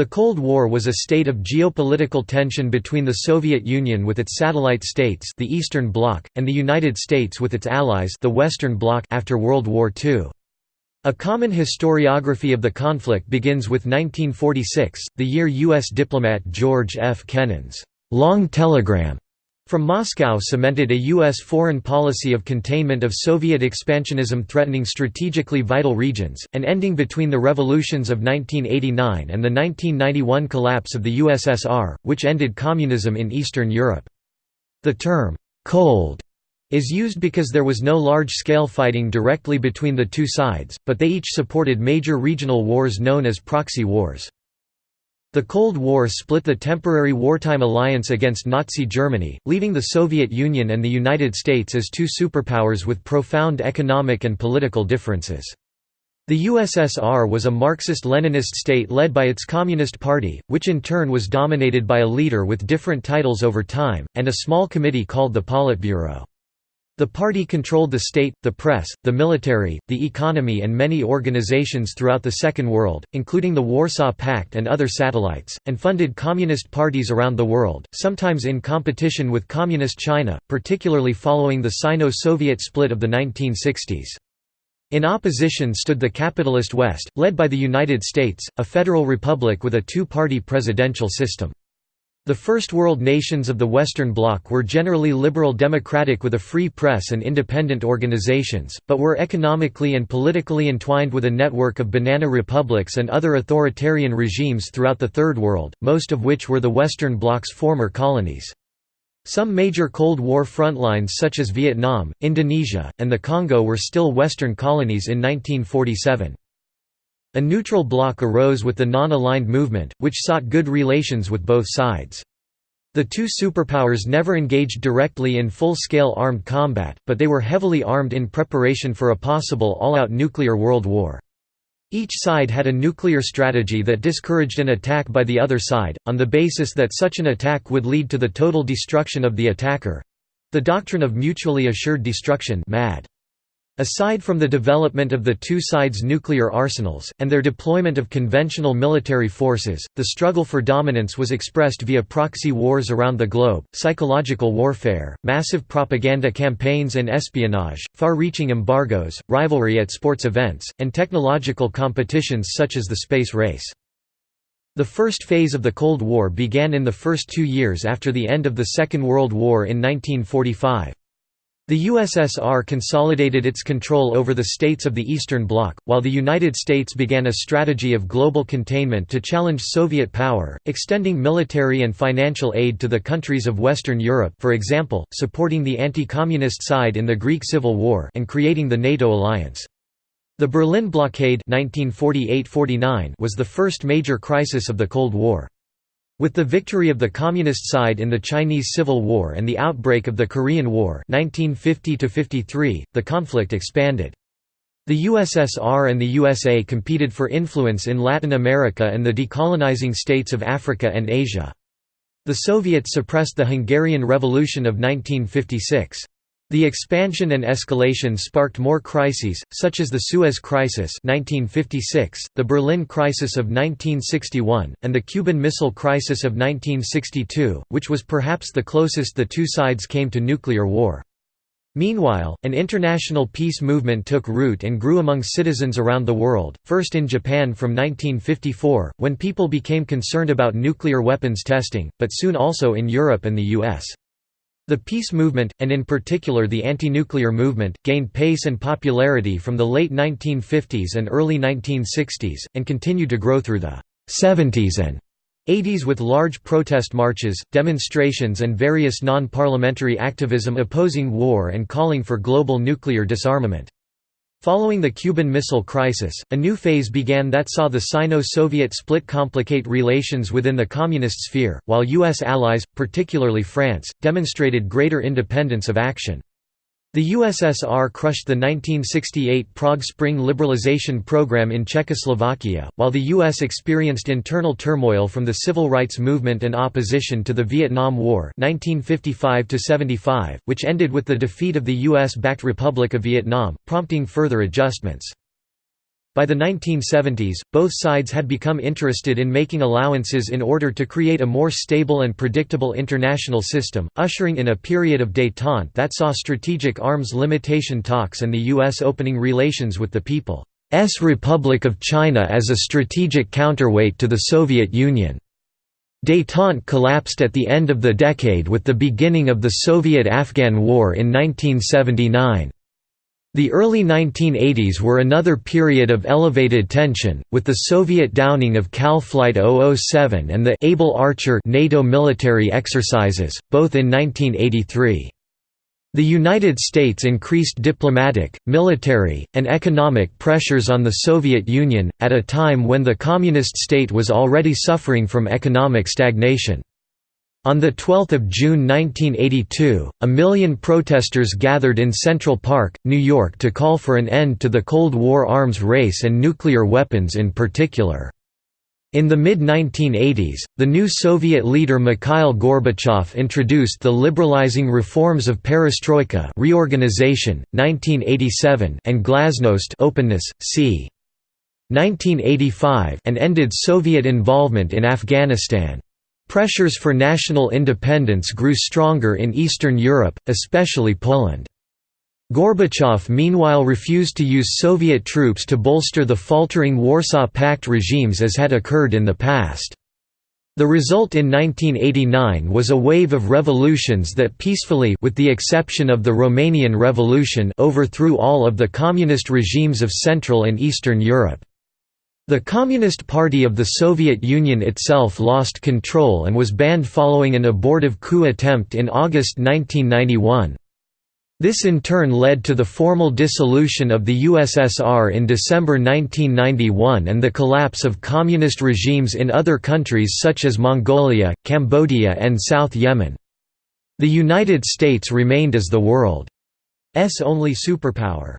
The Cold War was a state of geopolitical tension between the Soviet Union with its satellite states the Eastern Bloc, and the United States with its allies the Western Bloc after World War II. A common historiography of the conflict begins with 1946, the year U.S. diplomat George F. Kennan's «long telegram» from Moscow cemented a U.S. foreign policy of containment of Soviet expansionism threatening strategically vital regions, and ending between the revolutions of 1989 and the 1991 collapse of the USSR, which ended communism in Eastern Europe. The term, «cold» is used because there was no large-scale fighting directly between the two sides, but they each supported major regional wars known as proxy wars. The Cold War split the temporary wartime alliance against Nazi Germany, leaving the Soviet Union and the United States as two superpowers with profound economic and political differences. The USSR was a Marxist-Leninist state led by its Communist Party, which in turn was dominated by a leader with different titles over time, and a small committee called the Politburo. The party controlled the state, the press, the military, the economy and many organizations throughout the Second World, including the Warsaw Pact and other satellites, and funded communist parties around the world, sometimes in competition with Communist China, particularly following the Sino-Soviet split of the 1960s. In opposition stood the capitalist West, led by the United States, a federal republic with a two-party presidential system. The First World nations of the Western Bloc were generally liberal democratic with a free press and independent organizations, but were economically and politically entwined with a network of banana republics and other authoritarian regimes throughout the Third World, most of which were the Western Bloc's former colonies. Some major Cold War frontlines such as Vietnam, Indonesia, and the Congo were still Western colonies in 1947. A neutral bloc arose with the non-aligned movement, which sought good relations with both sides. The two superpowers never engaged directly in full-scale armed combat, but they were heavily armed in preparation for a possible all-out nuclear world war. Each side had a nuclear strategy that discouraged an attack by the other side, on the basis that such an attack would lead to the total destruction of the attacker—the doctrine of mutually assured destruction MAD. Aside from the development of the two sides' nuclear arsenals, and their deployment of conventional military forces, the struggle for dominance was expressed via proxy wars around the globe, psychological warfare, massive propaganda campaigns and espionage, far-reaching embargoes, rivalry at sports events, and technological competitions such as the space race. The first phase of the Cold War began in the first two years after the end of the Second World War in 1945. The USSR consolidated its control over the states of the Eastern Bloc, while the United States began a strategy of global containment to challenge Soviet power, extending military and financial aid to the countries of Western Europe for example, supporting the anti-communist side in the Greek Civil War and creating the NATO alliance. The Berlin blockade 1948–49 was the first major crisis of the Cold War. With the victory of the Communist side in the Chinese Civil War and the outbreak of the Korean War 1950 the conflict expanded. The USSR and the USA competed for influence in Latin America and the decolonizing states of Africa and Asia. The Soviets suppressed the Hungarian Revolution of 1956. The expansion and escalation sparked more crises, such as the Suez Crisis 1956, the Berlin Crisis of 1961, and the Cuban Missile Crisis of 1962, which was perhaps the closest the two sides came to nuclear war. Meanwhile, an international peace movement took root and grew among citizens around the world, first in Japan from 1954, when people became concerned about nuclear weapons testing, but soon also in Europe and the US. The peace movement, and in particular the anti-nuclear movement, gained pace and popularity from the late 1950s and early 1960s, and continued to grow through the 70s and 80s with large protest marches, demonstrations and various non-parliamentary activism opposing war and calling for global nuclear disarmament. Following the Cuban Missile Crisis, a new phase began that saw the Sino-Soviet split complicate relations within the Communist sphere, while U.S. allies, particularly France, demonstrated greater independence of action. The USSR crushed the 1968 Prague Spring liberalization program in Czechoslovakia, while the U.S. experienced internal turmoil from the civil rights movement and opposition to the Vietnam War 1955 which ended with the defeat of the U.S.-backed Republic of Vietnam, prompting further adjustments. By the 1970s, both sides had become interested in making allowances in order to create a more stable and predictable international system, ushering in a period of détente that saw strategic arms limitation talks and the U.S. opening relations with the People's Republic of China as a strategic counterweight to the Soviet Union. Détente collapsed at the end of the decade with the beginning of the Soviet–Afghan War in 1979. The early 1980s were another period of elevated tension, with the Soviet downing of KAL Flight 007 and the Able Archer NATO military exercises, both in 1983. The United States increased diplomatic, military, and economic pressures on the Soviet Union, at a time when the Communist state was already suffering from economic stagnation. On 12 June 1982, a million protesters gathered in Central Park, New York to call for an end to the Cold War arms race and nuclear weapons in particular. In the mid-1980s, the new Soviet leader Mikhail Gorbachev introduced the liberalizing reforms of perestroika reorganization, 1987 and glasnost openness, c. 1985 and ended Soviet involvement in Afghanistan. Pressures for national independence grew stronger in Eastern Europe, especially Poland. Gorbachev meanwhile refused to use Soviet troops to bolster the faltering Warsaw Pact regimes as had occurred in the past. The result in 1989 was a wave of revolutions that peacefully with the exception of the Romanian Revolution overthrew all of the communist regimes of Central and Eastern Europe. The Communist Party of the Soviet Union itself lost control and was banned following an abortive coup attempt in August 1991. This in turn led to the formal dissolution of the USSR in December 1991 and the collapse of communist regimes in other countries such as Mongolia, Cambodia and South Yemen. The United States remained as the world's only superpower.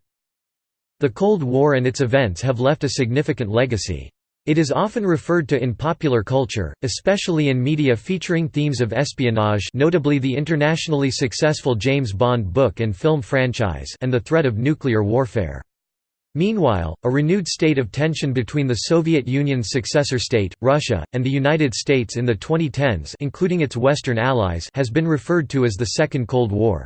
The Cold War and its events have left a significant legacy. It is often referred to in popular culture, especially in media featuring themes of espionage notably the internationally successful James Bond book and film franchise and the threat of nuclear warfare. Meanwhile, a renewed state of tension between the Soviet Union's successor state, Russia, and the United States in the 2010s including its Western allies has been referred to as the Second Cold War.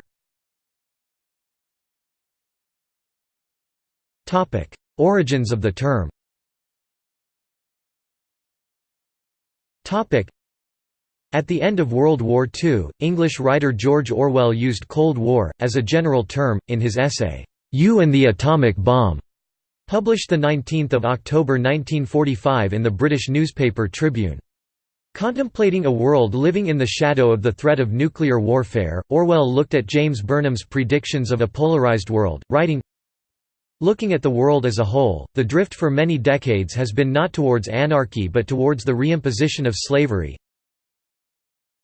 Origins of the term. Topic: At the end of World War II, English writer George Orwell used Cold War, as a general term, in his essay, You and the Atomic Bomb, published 19 October 1945 in the British newspaper Tribune. Contemplating a world living in the shadow of the threat of nuclear warfare, Orwell looked at James Burnham's predictions of a polarized world, writing, Looking at the world as a whole, the drift for many decades has been not towards anarchy but towards the reimposition of slavery.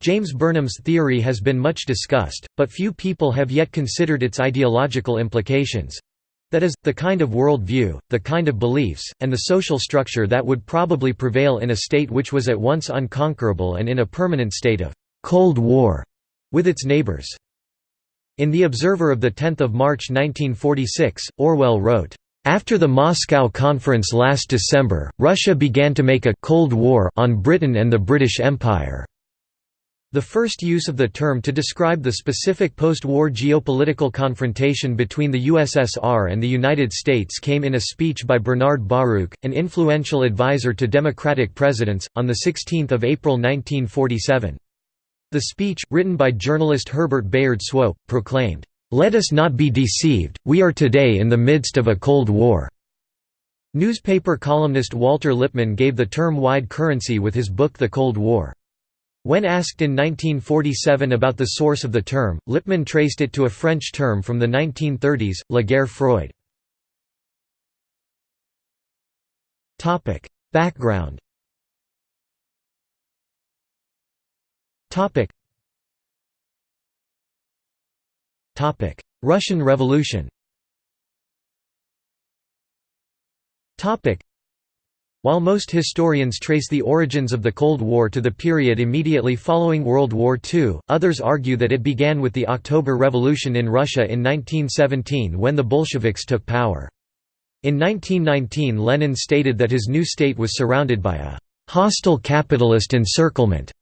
James Burnham's theory has been much discussed, but few people have yet considered its ideological implications—that is, the kind of world view, the kind of beliefs, and the social structure that would probably prevail in a state which was at once unconquerable and in a permanent state of «Cold War» with its neighbors. In The Observer of 10 March 1946, Orwell wrote, after the Moscow Conference last December, Russia began to make a «Cold War» on Britain and the British Empire. The first use of the term to describe the specific post-war geopolitical confrontation between the USSR and the United States came in a speech by Bernard Baruch, an influential advisor to Democratic presidents, on 16 April 1947. The speech, written by journalist Herbert Bayard Swope, proclaimed, "'Let us not be deceived, we are today in the midst of a Cold War." Newspaper columnist Walter Lippmann gave the term wide currency with his book The Cold War. When asked in 1947 about the source of the term, Lippmann traced it to a French term from the 1930s, la guerre froide. Background Topic. Topic: Russian Revolution. Topic: While most historians trace the origins of the Cold War to the period immediately following World War II, others argue that it began with the October Revolution in Russia in 1917 when the Bolsheviks took power. In 1919 Lenin stated that his new state was surrounded by a «hostile capitalist encirclement»,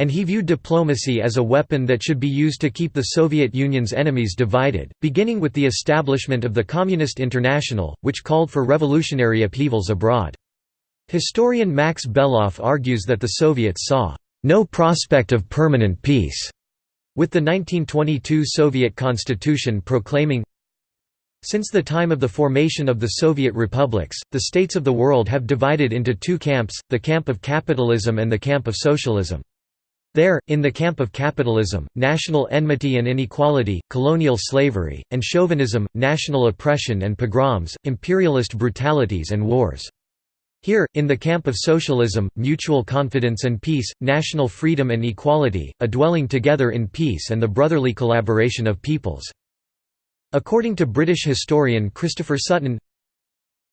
and he viewed diplomacy as a weapon that should be used to keep the Soviet Union's enemies divided, beginning with the establishment of the Communist International, which called for revolutionary upheavals abroad. Historian Max Beloff argues that the Soviets saw no prospect of permanent peace, with the 1922 Soviet constitution proclaiming since the time of the formation of the Soviet republics, the states of the world have divided into two camps, the camp of capitalism and the camp of socialism. There, in the camp of capitalism, national enmity and inequality, colonial slavery, and chauvinism, national oppression and pogroms, imperialist brutalities and wars. Here, in the camp of socialism, mutual confidence and peace, national freedom and equality, a dwelling together in peace and the brotherly collaboration of peoples. According to British historian Christopher Sutton,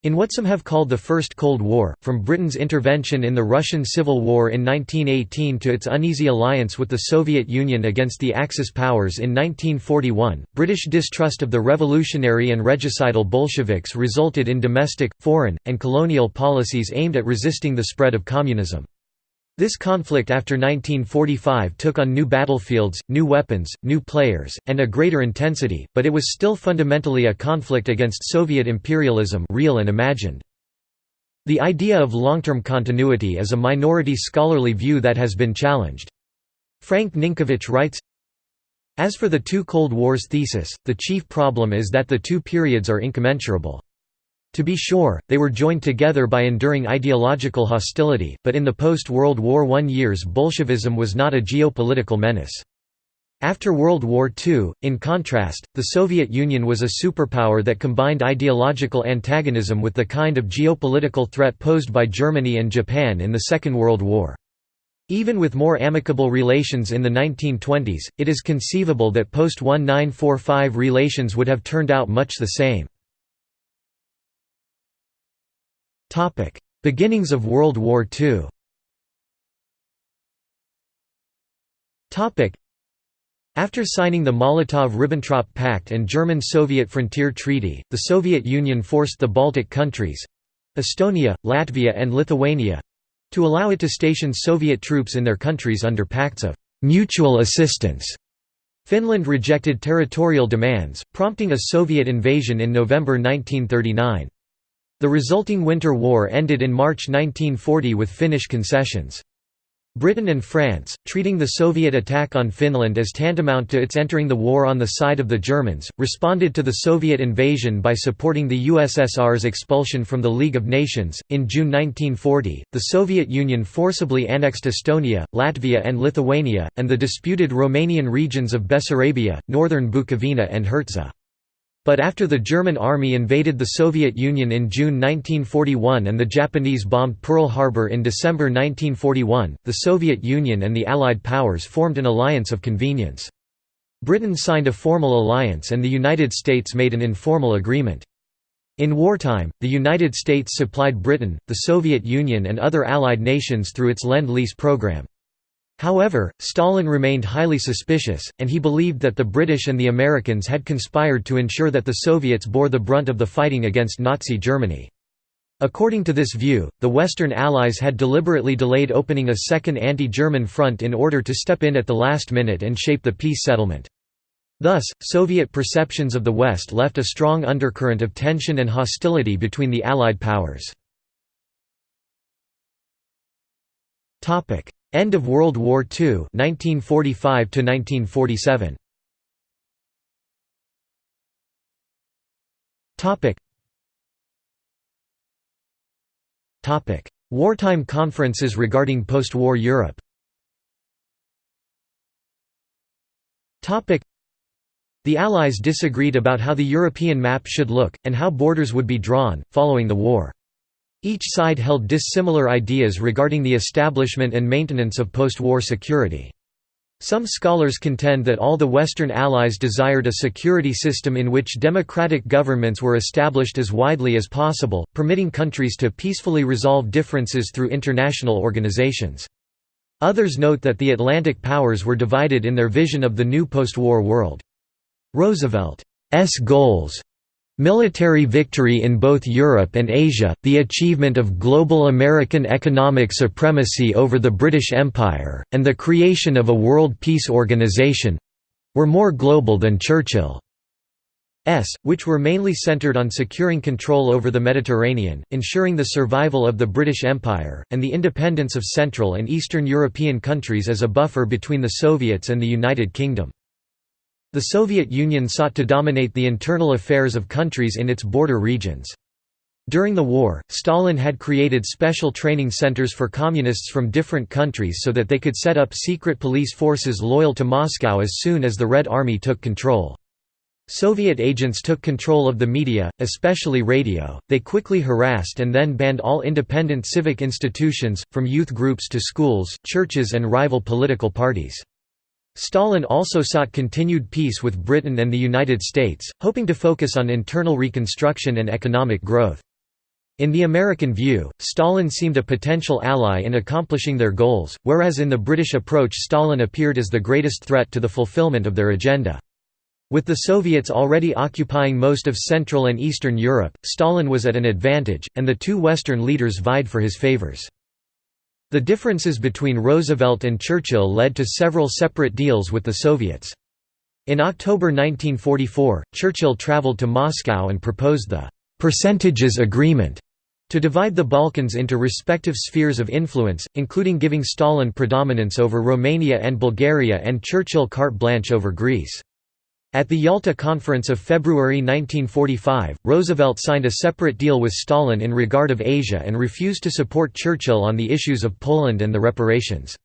in what some have called the First Cold War, from Britain's intervention in the Russian Civil War in 1918 to its uneasy alliance with the Soviet Union against the Axis powers in 1941, British distrust of the revolutionary and regicidal Bolsheviks resulted in domestic, foreign, and colonial policies aimed at resisting the spread of communism. This conflict after 1945 took on new battlefields, new weapons, new players, and a greater intensity, but it was still fundamentally a conflict against Soviet imperialism real and imagined. The idea of long-term continuity is a minority scholarly view that has been challenged. Frank Ninkovich writes, As for the two Cold Wars thesis, the chief problem is that the two periods are incommensurable. To be sure, they were joined together by enduring ideological hostility, but in the post-World War I years Bolshevism was not a geopolitical menace. After World War II, in contrast, the Soviet Union was a superpower that combined ideological antagonism with the kind of geopolitical threat posed by Germany and Japan in the Second World War. Even with more amicable relations in the 1920s, it is conceivable that post-1945 relations would have turned out much the same. Topic: Beginnings of World War II. Topic: After signing the Molotov–Ribbentrop Pact and German-Soviet Frontier Treaty, the Soviet Union forced the Baltic countries—Estonia, Latvia and Lithuania—to allow it to station Soviet troops in their countries under pacts of «mutual assistance». Finland rejected territorial demands, prompting a Soviet invasion in November 1939. The resulting Winter War ended in March 1940 with Finnish concessions. Britain and France, treating the Soviet attack on Finland as tantamount to its entering the war on the side of the Germans, responded to the Soviet invasion by supporting the USSR's expulsion from the League of Nations. In June 1940, the Soviet Union forcibly annexed Estonia, Latvia, and Lithuania, and the disputed Romanian regions of Bessarabia, northern Bukovina, and Herzegovina. But after the German army invaded the Soviet Union in June 1941 and the Japanese bombed Pearl Harbor in December 1941, the Soviet Union and the Allied powers formed an alliance of convenience. Britain signed a formal alliance and the United States made an informal agreement. In wartime, the United States supplied Britain, the Soviet Union and other Allied nations through its Lend-Lease program. However, Stalin remained highly suspicious, and he believed that the British and the Americans had conspired to ensure that the Soviets bore the brunt of the fighting against Nazi Germany. According to this view, the Western Allies had deliberately delayed opening a second anti-German front in order to step in at the last minute and shape the peace settlement. Thus, Soviet perceptions of the West left a strong undercurrent of tension and hostility between the Allied powers. End of World War II 1945 to 1947 Topic. Topic. Wartime conferences regarding post-war Europe. Topic. The Allies disagreed about how the European map should look, and how borders would be drawn, following the war. Each side held dissimilar ideas regarding the establishment and maintenance of post-war security. Some scholars contend that all the Western Allies desired a security system in which democratic governments were established as widely as possible, permitting countries to peacefully resolve differences through international organizations. Others note that the Atlantic powers were divided in their vision of the new post-war world. Roosevelt's goals Military victory in both Europe and Asia, the achievement of global American economic supremacy over the British Empire, and the creation of a world peace organization—were more global than Churchill's, which were mainly centered on securing control over the Mediterranean, ensuring the survival of the British Empire, and the independence of Central and Eastern European countries as a buffer between the Soviets and the United Kingdom. The Soviet Union sought to dominate the internal affairs of countries in its border regions. During the war, Stalin had created special training centers for communists from different countries so that they could set up secret police forces loyal to Moscow as soon as the Red Army took control. Soviet agents took control of the media, especially radio, they quickly harassed and then banned all independent civic institutions, from youth groups to schools, churches and rival political parties. Stalin also sought continued peace with Britain and the United States, hoping to focus on internal reconstruction and economic growth. In the American view, Stalin seemed a potential ally in accomplishing their goals, whereas in the British approach Stalin appeared as the greatest threat to the fulfillment of their agenda. With the Soviets already occupying most of Central and Eastern Europe, Stalin was at an advantage, and the two Western leaders vied for his favors. The differences between Roosevelt and Churchill led to several separate deals with the Soviets. In October 1944, Churchill traveled to Moscow and proposed the «percentages agreement» to divide the Balkans into respective spheres of influence, including giving Stalin predominance over Romania and Bulgaria and Churchill carte blanche over Greece. At the Yalta Conference of February 1945, Roosevelt signed a separate deal with Stalin in regard of Asia and refused to support Churchill on the issues of Poland and the reparations.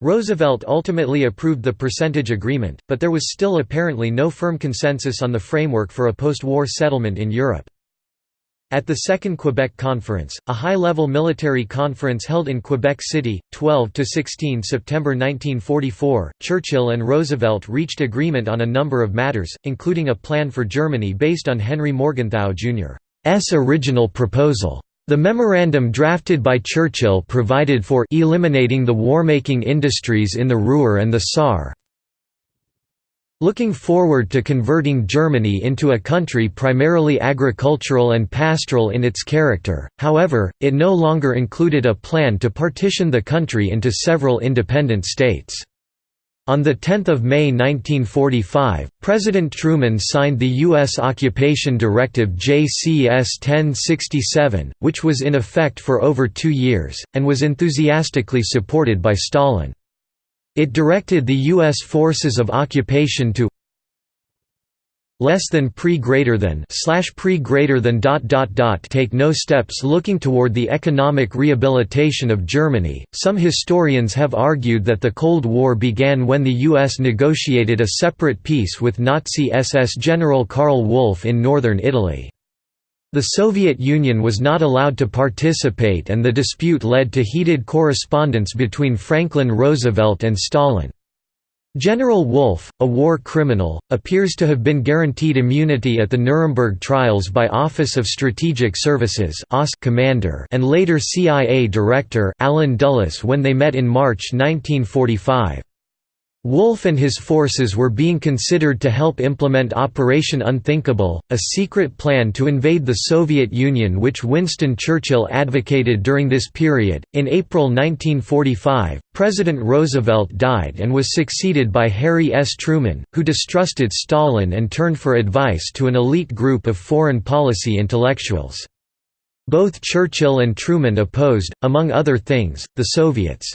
Roosevelt ultimately approved the percentage agreement, but there was still apparently no firm consensus on the framework for a post-war settlement in Europe. At the Second Quebec Conference, a high-level military conference held in Quebec City, 12–16 September 1944, Churchill and Roosevelt reached agreement on a number of matters, including a plan for Germany based on Henry Morgenthau Jr.'s original proposal. The memorandum drafted by Churchill provided for eliminating the war-making industries in the Ruhr and the Saar, Looking forward to converting Germany into a country primarily agricultural and pastoral in its character, however, it no longer included a plan to partition the country into several independent states. On 10 May 1945, President Truman signed the U.S. Occupation Directive JCS 1067, which was in effect for over two years, and was enthusiastically supported by Stalin. It directed the U.S. forces of occupation to less than pre greater than slash pre greater than dot dot dot take no steps looking toward the economic rehabilitation of Germany. Some historians have argued that the Cold War began when the US negotiated a separate peace with Nazi SS General Karl Wolff in northern Italy. The Soviet Union was not allowed to participate and the dispute led to heated correspondence between Franklin Roosevelt and Stalin. General Wolff, a war criminal, appears to have been guaranteed immunity at the Nuremberg trials by Office of Strategic Services commander and later CIA director Allen Dulles when they met in March 1945. Wolff and his forces were being considered to help implement Operation Unthinkable, a secret plan to invade the Soviet Union which Winston Churchill advocated during this period. In April 1945, President Roosevelt died and was succeeded by Harry S. Truman, who distrusted Stalin and turned for advice to an elite group of foreign policy intellectuals. Both Churchill and Truman opposed, among other things, the Soviets'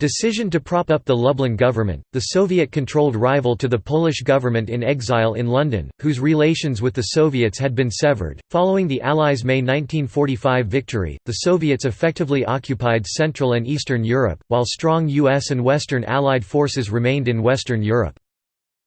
Decision to prop up the Lublin government, the Soviet-controlled rival to the Polish government in exile in London, whose relations with the Soviets had been severed. Following the Allies' May 1945 victory, the Soviets effectively occupied Central and Eastern Europe, while strong US and Western Allied forces remained in Western Europe.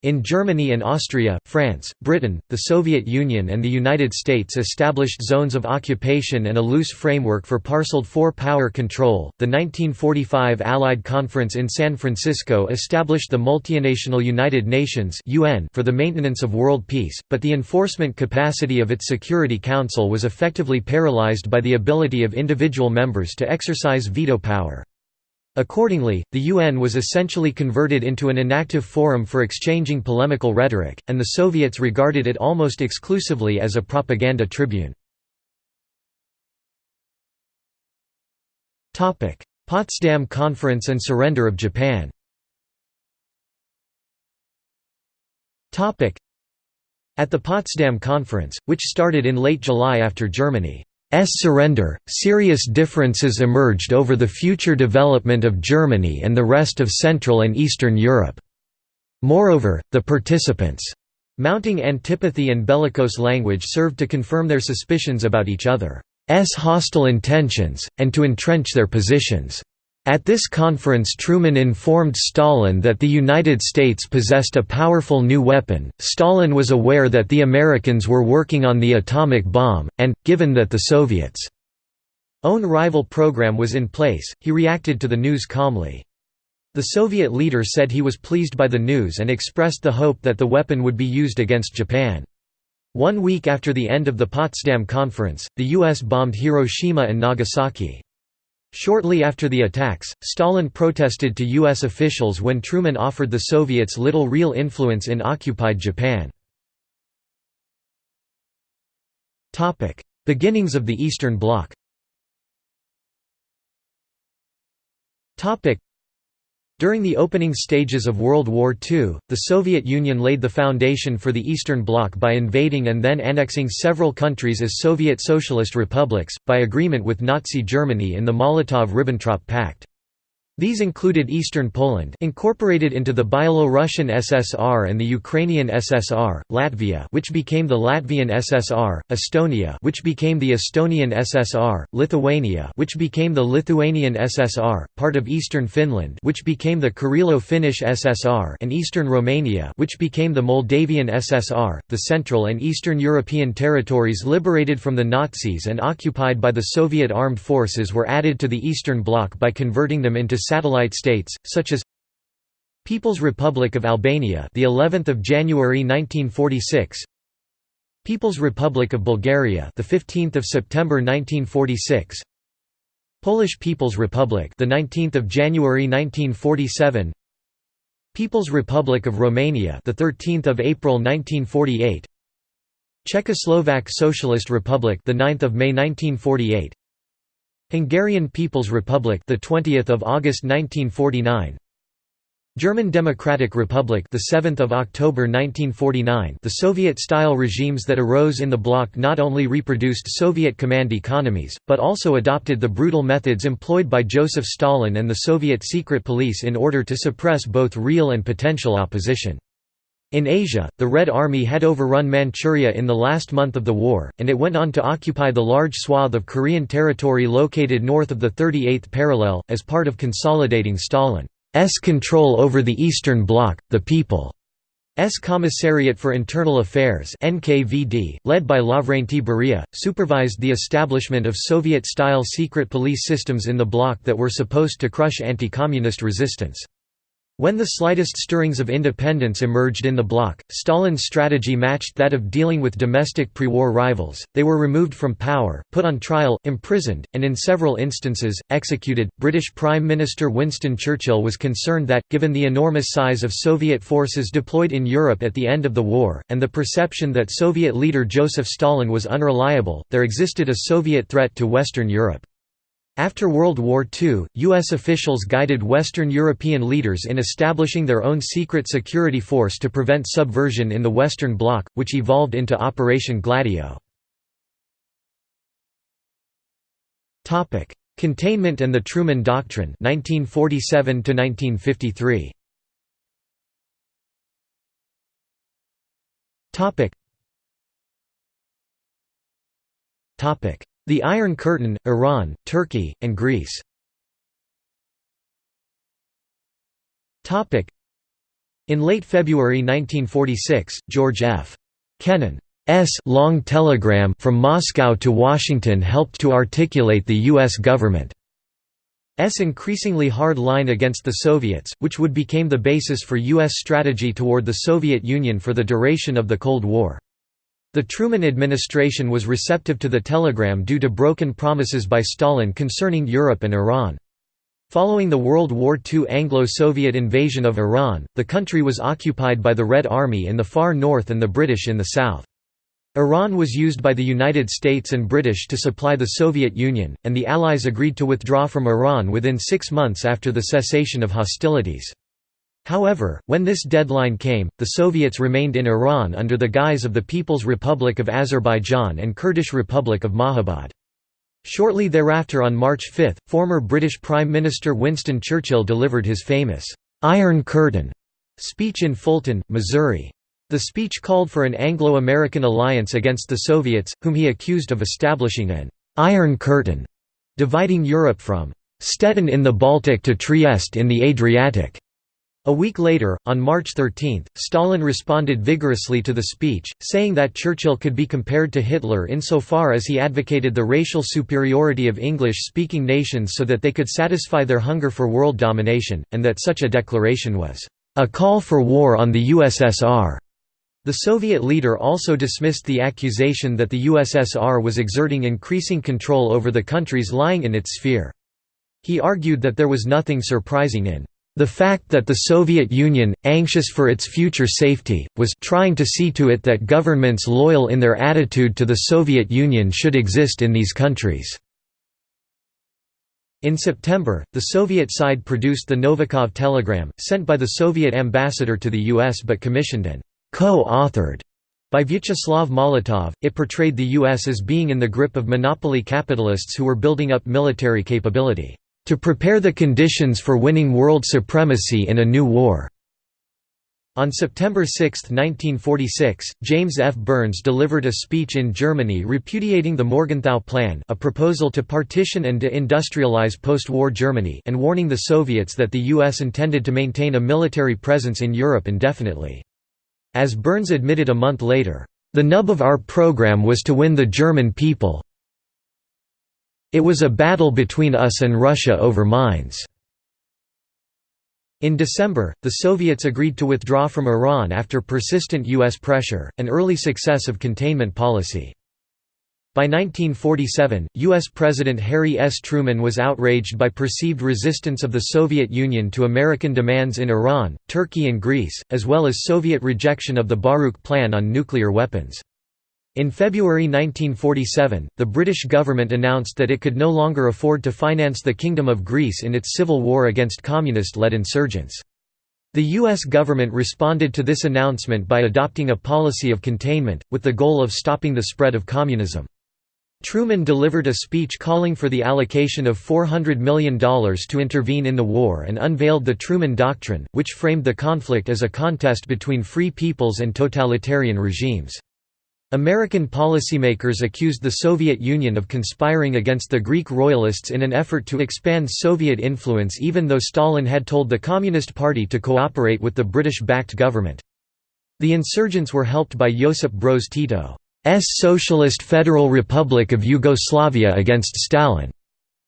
In Germany and Austria, France, Britain, the Soviet Union and the United States established zones of occupation and a loose framework for parceled four-power control. The 1945 Allied Conference in San Francisco established the multinational United Nations (UN) for the maintenance of world peace, but the enforcement capacity of its Security Council was effectively paralyzed by the ability of individual members to exercise veto power. Accordingly, the UN was essentially converted into an inactive forum for exchanging polemical rhetoric, and the Soviets regarded it almost exclusively as a propaganda tribune. Potsdam Conference and surrender of Japan At the Potsdam Conference, which started in late July after Germany surrender, serious differences emerged over the future development of Germany and the rest of Central and Eastern Europe. Moreover, the participants' mounting antipathy and bellicose language served to confirm their suspicions about each other's hostile intentions, and to entrench their positions. At this conference Truman informed Stalin that the United States possessed a powerful new weapon. Stalin was aware that the Americans were working on the atomic bomb, and, given that the Soviets' own rival program was in place, he reacted to the news calmly. The Soviet leader said he was pleased by the news and expressed the hope that the weapon would be used against Japan. One week after the end of the Potsdam Conference, the U.S. bombed Hiroshima and Nagasaki. Shortly after the attacks, Stalin protested to U.S. officials when Truman offered the Soviets little real influence in occupied Japan. Beginnings of the Eastern Bloc during the opening stages of World War II, the Soviet Union laid the foundation for the Eastern Bloc by invading and then annexing several countries as Soviet Socialist republics, by agreement with Nazi Germany in the Molotov–Ribbentrop Pact. These included Eastern Poland incorporated into the Byelorussian SSR and the Ukrainian SSR, Latvia which became the Latvian SSR, Estonia which became the Estonian SSR, Lithuania which became the Lithuanian SSR, part of Eastern Finland which became the Karelo-Finnish SSR and Eastern Romania which became the Moldavian SSR. The Central and Eastern European territories liberated from the Nazis and occupied by the Soviet armed forces were added to the Eastern Bloc by converting them into satellite states, such as People's Republic of Albania, the 11th of January 1946. People's Republic of Bulgaria, the 15th of September 1946. Polish People's Republic, the 19th of January 1947. People's Republic of Romania, the 13th of April 1948. Czechoslovak Socialist Republic, the 9th of May 1948. Hungarian People's Republic, the 20th of August 1949. German Democratic Republic, the 7th of October 1949. The Soviet-style regimes that arose in the bloc not only reproduced Soviet command economies, but also adopted the brutal methods employed by Joseph Stalin and the Soviet secret police in order to suppress both real and potential opposition. In Asia, the Red Army had overrun Manchuria in the last month of the war, and it went on to occupy the large swath of Korean territory located north of the 38th parallel, as part of consolidating Stalin's control over the Eastern Bloc. The People's Commissariat for Internal Affairs NKVD, led by Lavrenti Beria, supervised the establishment of Soviet-style secret police systems in the bloc that were supposed to crush anti-communist resistance. When the slightest stirrings of independence emerged in the bloc, Stalin's strategy matched that of dealing with domestic pre-war rivals. They were removed from power, put on trial, imprisoned, and in several instances, executed. British Prime Minister Winston Churchill was concerned that, given the enormous size of Soviet forces deployed in Europe at the end of the war, and the perception that Soviet leader Joseph Stalin was unreliable, there existed a Soviet threat to Western Europe. After World War II, U.S. officials guided Western European leaders in establishing their own secret security force to prevent subversion in the Western Bloc, which evolved into Operation Gladio. Containment and the Truman Doctrine 1947 1953. Topic the Iron Curtain, Iran, Turkey, and Greece In late February 1946, George F. Kennan's long telegram from Moscow to Washington helped to articulate the U.S. government's increasingly hard line against the Soviets, which would become the basis for U.S. strategy toward the Soviet Union for the duration of the Cold War. The Truman administration was receptive to the telegram due to broken promises by Stalin concerning Europe and Iran. Following the World War II Anglo-Soviet invasion of Iran, the country was occupied by the Red Army in the far north and the British in the south. Iran was used by the United States and British to supply the Soviet Union, and the Allies agreed to withdraw from Iran within six months after the cessation of hostilities. However, when this deadline came, the Soviets remained in Iran under the guise of the People's Republic of Azerbaijan and Kurdish Republic of Mahabad. Shortly thereafter on March 5, former British Prime Minister Winston Churchill delivered his famous, "'Iron Curtain' speech in Fulton, Missouri. The speech called for an Anglo-American alliance against the Soviets, whom he accused of establishing an "'Iron Curtain' dividing Europe from "'Stettin in the Baltic to Trieste in the Adriatic' A week later, on March 13, Stalin responded vigorously to the speech, saying that Churchill could be compared to Hitler insofar as he advocated the racial superiority of English-speaking nations so that they could satisfy their hunger for world domination, and that such a declaration was, "...a call for war on the USSR." The Soviet leader also dismissed the accusation that the USSR was exerting increasing control over the countries lying in its sphere. He argued that there was nothing surprising in the fact that the Soviet Union, anxious for its future safety, was trying to see to it that governments loyal in their attitude to the Soviet Union should exist in these countries. In September, the Soviet side produced the Novikov telegram, sent by the Soviet ambassador to the US but commissioned and co-authored by Vyacheslav Molotov. It portrayed the US as being in the grip of monopoly capitalists who were building up military capability to prepare the conditions for winning world supremacy in a new war." On September 6, 1946, James F. Byrnes delivered a speech in Germany repudiating the Morgenthau Plan a proposal to partition and de-industrialize post-war Germany and warning the Soviets that the U.S. intended to maintain a military presence in Europe indefinitely. As Byrnes admitted a month later, "...the nub of our program was to win the German people, it was a battle between us and Russia over mines. In December, the Soviets agreed to withdraw from Iran after persistent U.S. pressure, an early success of containment policy. By 1947, U.S. President Harry S. Truman was outraged by perceived resistance of the Soviet Union to American demands in Iran, Turkey and Greece, as well as Soviet rejection of the Baruch Plan on nuclear weapons. In February 1947, the British government announced that it could no longer afford to finance the Kingdom of Greece in its civil war against communist-led insurgents. The U.S. government responded to this announcement by adopting a policy of containment, with the goal of stopping the spread of communism. Truman delivered a speech calling for the allocation of $400 million to intervene in the war and unveiled the Truman Doctrine, which framed the conflict as a contest between free peoples and totalitarian regimes. American policymakers accused the Soviet Union of conspiring against the Greek royalists in an effort to expand Soviet influence even though Stalin had told the Communist Party to cooperate with the British-backed government. The insurgents were helped by Josip Broz Tito's Socialist Federal Republic of Yugoslavia against Stalin.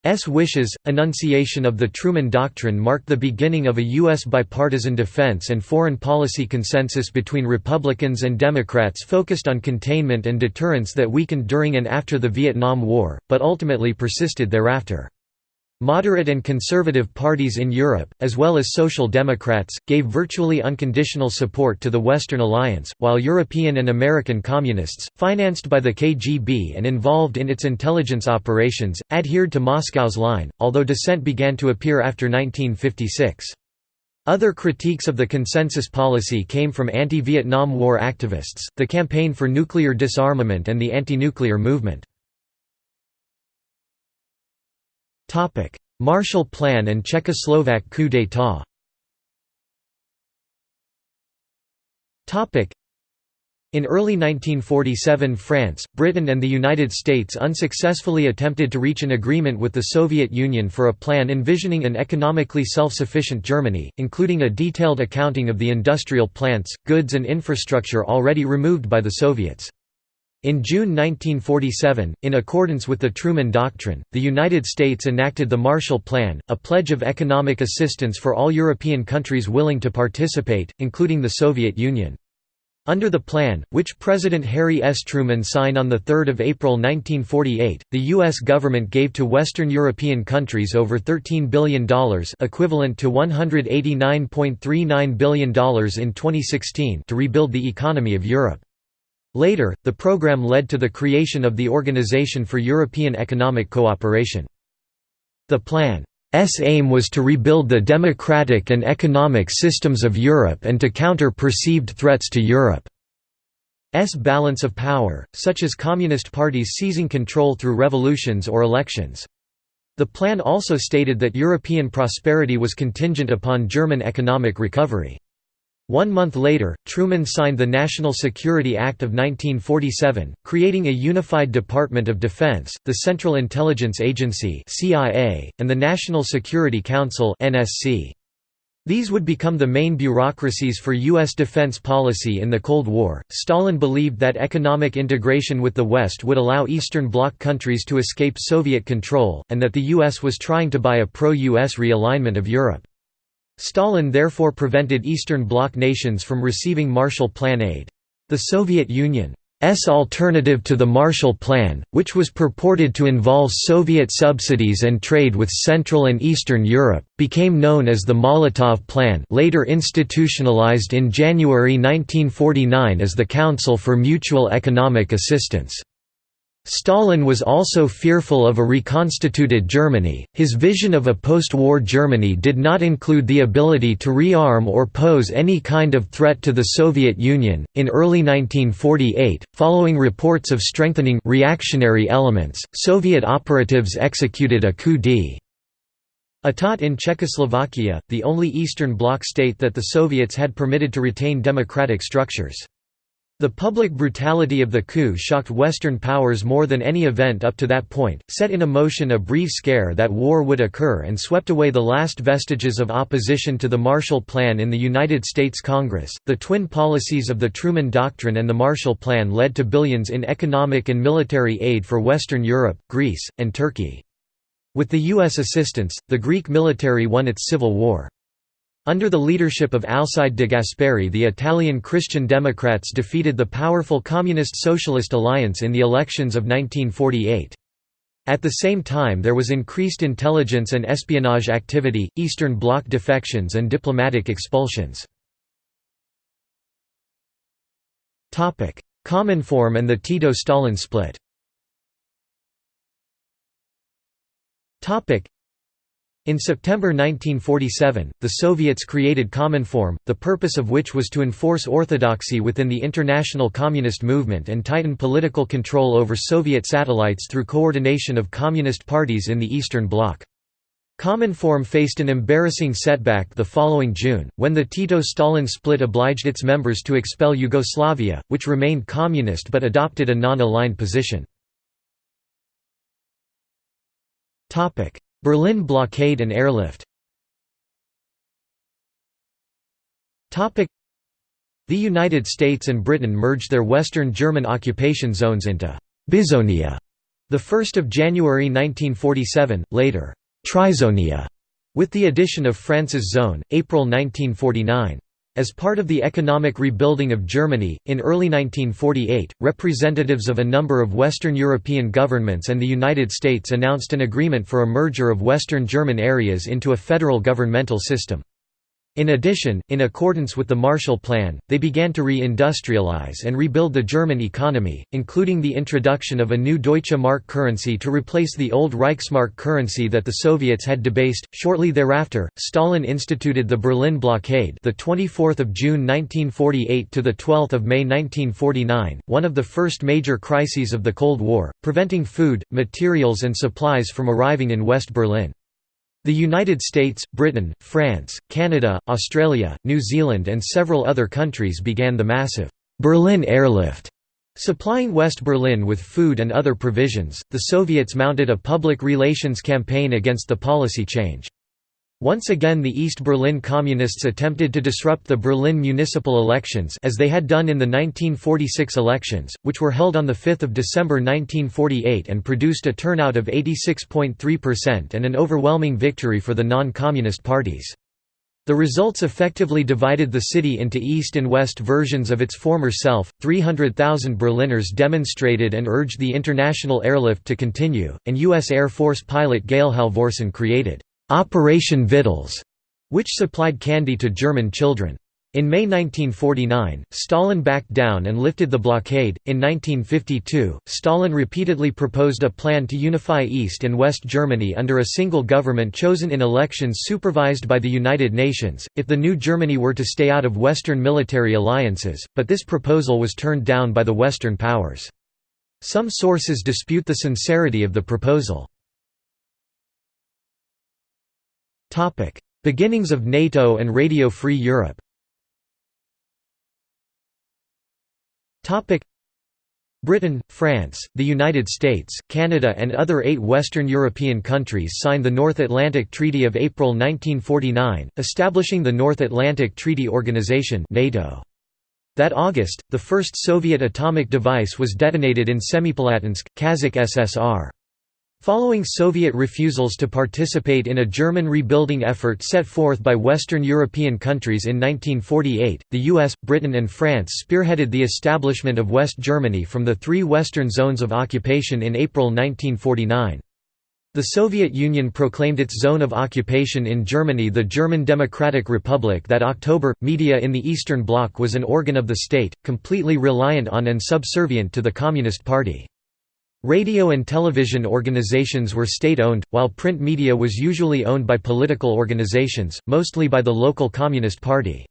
S. wishes, enunciation of the Truman Doctrine marked the beginning of a U.S. bipartisan defense and foreign policy consensus between Republicans and Democrats focused on containment and deterrence that weakened during and after the Vietnam War, but ultimately persisted thereafter. Moderate and conservative parties in Europe, as well as Social Democrats, gave virtually unconditional support to the Western Alliance, while European and American Communists, financed by the KGB and involved in its intelligence operations, adhered to Moscow's line, although dissent began to appear after 1956. Other critiques of the consensus policy came from anti-Vietnam War activists, the Campaign for Nuclear Disarmament and the anti-nuclear movement. Marshall Plan and Czechoslovak coup d'état. In early 1947 France, Britain and the United States unsuccessfully attempted to reach an agreement with the Soviet Union for a plan envisioning an economically self-sufficient Germany, including a detailed accounting of the industrial plants, goods and infrastructure already removed by the Soviets. In June 1947, in accordance with the Truman Doctrine, the United States enacted the Marshall Plan, a pledge of economic assistance for all European countries willing to participate, including the Soviet Union. Under the plan, which President Harry S. Truman signed on 3 April 1948, the U.S. government gave to Western European countries over $13 billion equivalent to $189.39 billion in 2016 to rebuild the economy of Europe. Later, the program led to the creation of the Organization for European Economic Cooperation. The plan's aim was to rebuild the democratic and economic systems of Europe and to counter perceived threats to Europe. Europe's balance of power, such as communist parties seizing control through revolutions or elections. The plan also stated that European prosperity was contingent upon German economic recovery. One month later, Truman signed the National Security Act of 1947, creating a unified Department of Defense, the Central Intelligence Agency and the National Security Council These would become the main bureaucracies for U.S. defense policy in the Cold War. Stalin believed that economic integration with the West would allow Eastern Bloc countries to escape Soviet control, and that the U.S. was trying to buy a pro US realignment of Europe. Stalin therefore prevented Eastern Bloc nations from receiving Marshall Plan aid. The Soviet Union's alternative to the Marshall Plan, which was purported to involve Soviet subsidies and trade with Central and Eastern Europe, became known as the Molotov Plan later institutionalized in January 1949 as the Council for Mutual Economic Assistance. Stalin was also fearful of a reconstituted Germany. His vision of a post war Germany did not include the ability to rearm or pose any kind of threat to the Soviet Union. In early 1948, following reports of strengthening reactionary elements, Soviet operatives executed a coup d'état in Czechoslovakia, the only Eastern Bloc state that the Soviets had permitted to retain democratic structures. The public brutality of the coup shocked Western powers more than any event up to that point, set in motion a brief scare that war would occur and swept away the last vestiges of opposition to the Marshall Plan in the United States Congress. The twin policies of the Truman Doctrine and the Marshall Plan led to billions in economic and military aid for Western Europe, Greece, and Turkey. With the U.S. assistance, the Greek military won its civil war. Under the leadership of Alcide de Gasperi the Italian Christian Democrats defeated the powerful Communist-Socialist alliance in the elections of 1948. At the same time there was increased intelligence and espionage activity, Eastern Bloc defections and diplomatic expulsions. Cominform and the Tito-Stalin split in September 1947, the Soviets created Cominform, the purpose of which was to enforce orthodoxy within the international communist movement and tighten political control over Soviet satellites through coordination of communist parties in the Eastern Bloc. Cominform faced an embarrassing setback the following June, when the Tito-Stalin split obliged its members to expel Yugoslavia, which remained communist but adopted a non-aligned position. Berlin blockade and airlift The United States and Britain merged their western German occupation zones into Bizonia, 1 January 1947, later Trizonia, with the addition of France's zone, April 1949. As part of the economic rebuilding of Germany, in early 1948, representatives of a number of Western European governments and the United States announced an agreement for a merger of Western German areas into a federal governmental system. In addition, in accordance with the Marshall Plan, they began to re-industrialize and rebuild the German economy, including the introduction of a new Deutsche Mark currency to replace the old Reichsmark currency that the Soviets had debased. Shortly thereafter, Stalin instituted the Berlin blockade, the 24th of June 1948 to the 12th of May 1949, one of the first major crises of the Cold War, preventing food, materials and supplies from arriving in West Berlin. The United States, Britain, France, Canada, Australia, New Zealand and several other countries began the massive Berlin Airlift. Supplying West Berlin with food and other provisions, the Soviets mounted a public relations campaign against the policy change. Once again the East Berlin Communists attempted to disrupt the Berlin municipal elections as they had done in the 1946 elections, which were held on 5 December 1948 and produced a turnout of 86.3% and an overwhelming victory for the non-communist parties. The results effectively divided the city into east and west versions of its former self. 300,000 Berliners demonstrated and urged the international airlift to continue, and U.S. Air Force pilot Gail Halvorsen created Operation Vittles, which supplied candy to German children. In May 1949, Stalin backed down and lifted the blockade. In 1952, Stalin repeatedly proposed a plan to unify East and West Germany under a single government chosen in elections supervised by the United Nations, if the new Germany were to stay out of Western military alliances, but this proposal was turned down by the Western powers. Some sources dispute the sincerity of the proposal. Beginnings of NATO and Radio Free Europe Topic: Britain, France, the United States, Canada and other eight Western European countries signed the North Atlantic Treaty of April 1949, establishing the North Atlantic Treaty Organization NATO. That August, the first Soviet atomic device was detonated in Semipalatinsk, Kazakh SSR. Following Soviet refusals to participate in a German rebuilding effort set forth by Western European countries in 1948, the US, Britain and France spearheaded the establishment of West Germany from the three Western zones of occupation in April 1949. The Soviet Union proclaimed its zone of occupation in Germany the German Democratic Republic that October. Media in the Eastern Bloc was an organ of the state, completely reliant on and subservient to the Communist Party. Radio and television organizations were state-owned, while print media was usually owned by political organizations, mostly by the local Communist Party.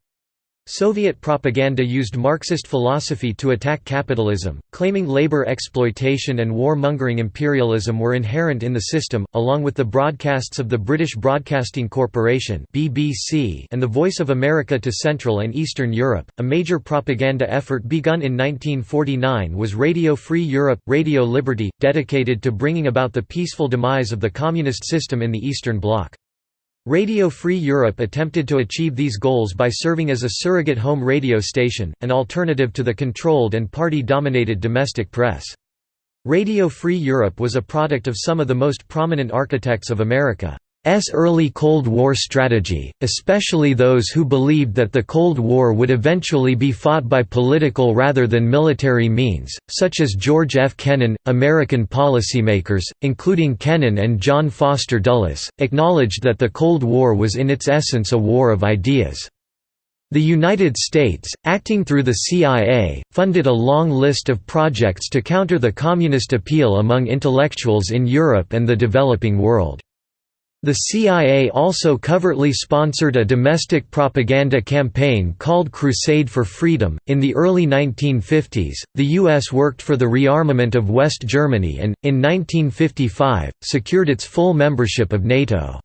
Soviet propaganda used Marxist philosophy to attack capitalism, claiming labor exploitation and war-mongering imperialism were inherent in the system, along with the broadcasts of the British Broadcasting Corporation (BBC) and the Voice of America to Central and Eastern Europe. A major propaganda effort begun in 1949 was Radio Free Europe, Radio Liberty, dedicated to bringing about the peaceful demise of the communist system in the Eastern Bloc. Radio Free Europe attempted to achieve these goals by serving as a surrogate home radio station, an alternative to the controlled and party-dominated domestic press. Radio Free Europe was a product of some of the most prominent architects of America. S early Cold War strategy, especially those who believed that the Cold War would eventually be fought by political rather than military means, such as George F. Kennan. American policymakers, including Kennan and John Foster Dulles, acknowledged that the Cold War was in its essence a war of ideas. The United States, acting through the CIA, funded a long list of projects to counter the communist appeal among intellectuals in Europe and the developing world. The CIA also covertly sponsored a domestic propaganda campaign called Crusade for Freedom. In the early 1950s, the U.S. worked for the rearmament of West Germany and, in 1955, secured its full membership of NATO.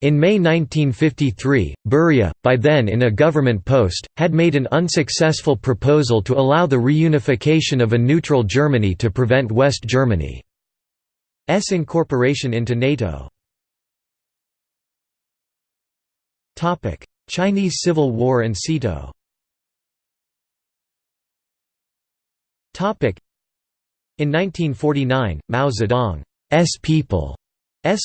In May 1953, Beria, by then in a government post, had made an unsuccessful proposal to allow the reunification of a neutral Germany to prevent West Germany's incorporation into NATO. Chinese Civil War and SEATO In 1949, Mao Zedong's People's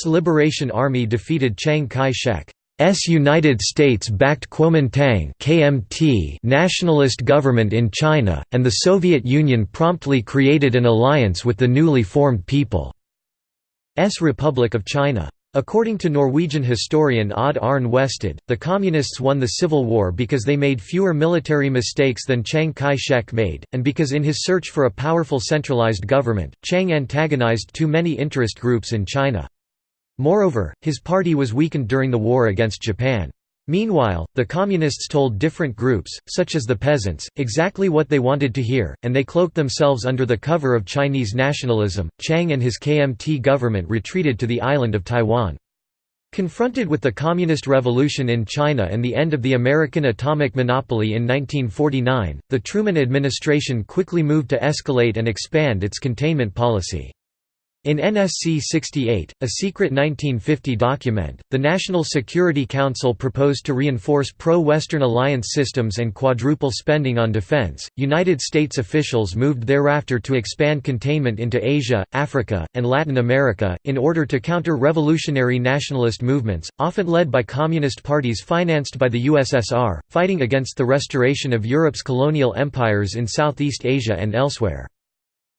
Liberation Army defeated Chiang Kai-shek's United States-backed Kuomintang (KMT) nationalist government in China, and the Soviet Union promptly created an alliance with the newly formed People's Republic of China. According to Norwegian historian Odd Arne Westad, the Communists won the Civil War because they made fewer military mistakes than Chiang Kai-shek made, and because in his search for a powerful centralized government, Chiang antagonized too many interest groups in China. Moreover, his party was weakened during the war against Japan. Meanwhile, the Communists told different groups, such as the peasants, exactly what they wanted to hear, and they cloaked themselves under the cover of Chinese nationalism. Chiang and his KMT government retreated to the island of Taiwan. Confronted with the Communist Revolution in China and the end of the American atomic monopoly in 1949, the Truman administration quickly moved to escalate and expand its containment policy. In NSC 68, a secret 1950 document, the National Security Council proposed to reinforce pro-Western alliance systems and quadruple spending on defense. United States officials moved thereafter to expand containment into Asia, Africa, and Latin America, in order to counter revolutionary nationalist movements, often led by communist parties financed by the USSR, fighting against the restoration of Europe's colonial empires in Southeast Asia and elsewhere.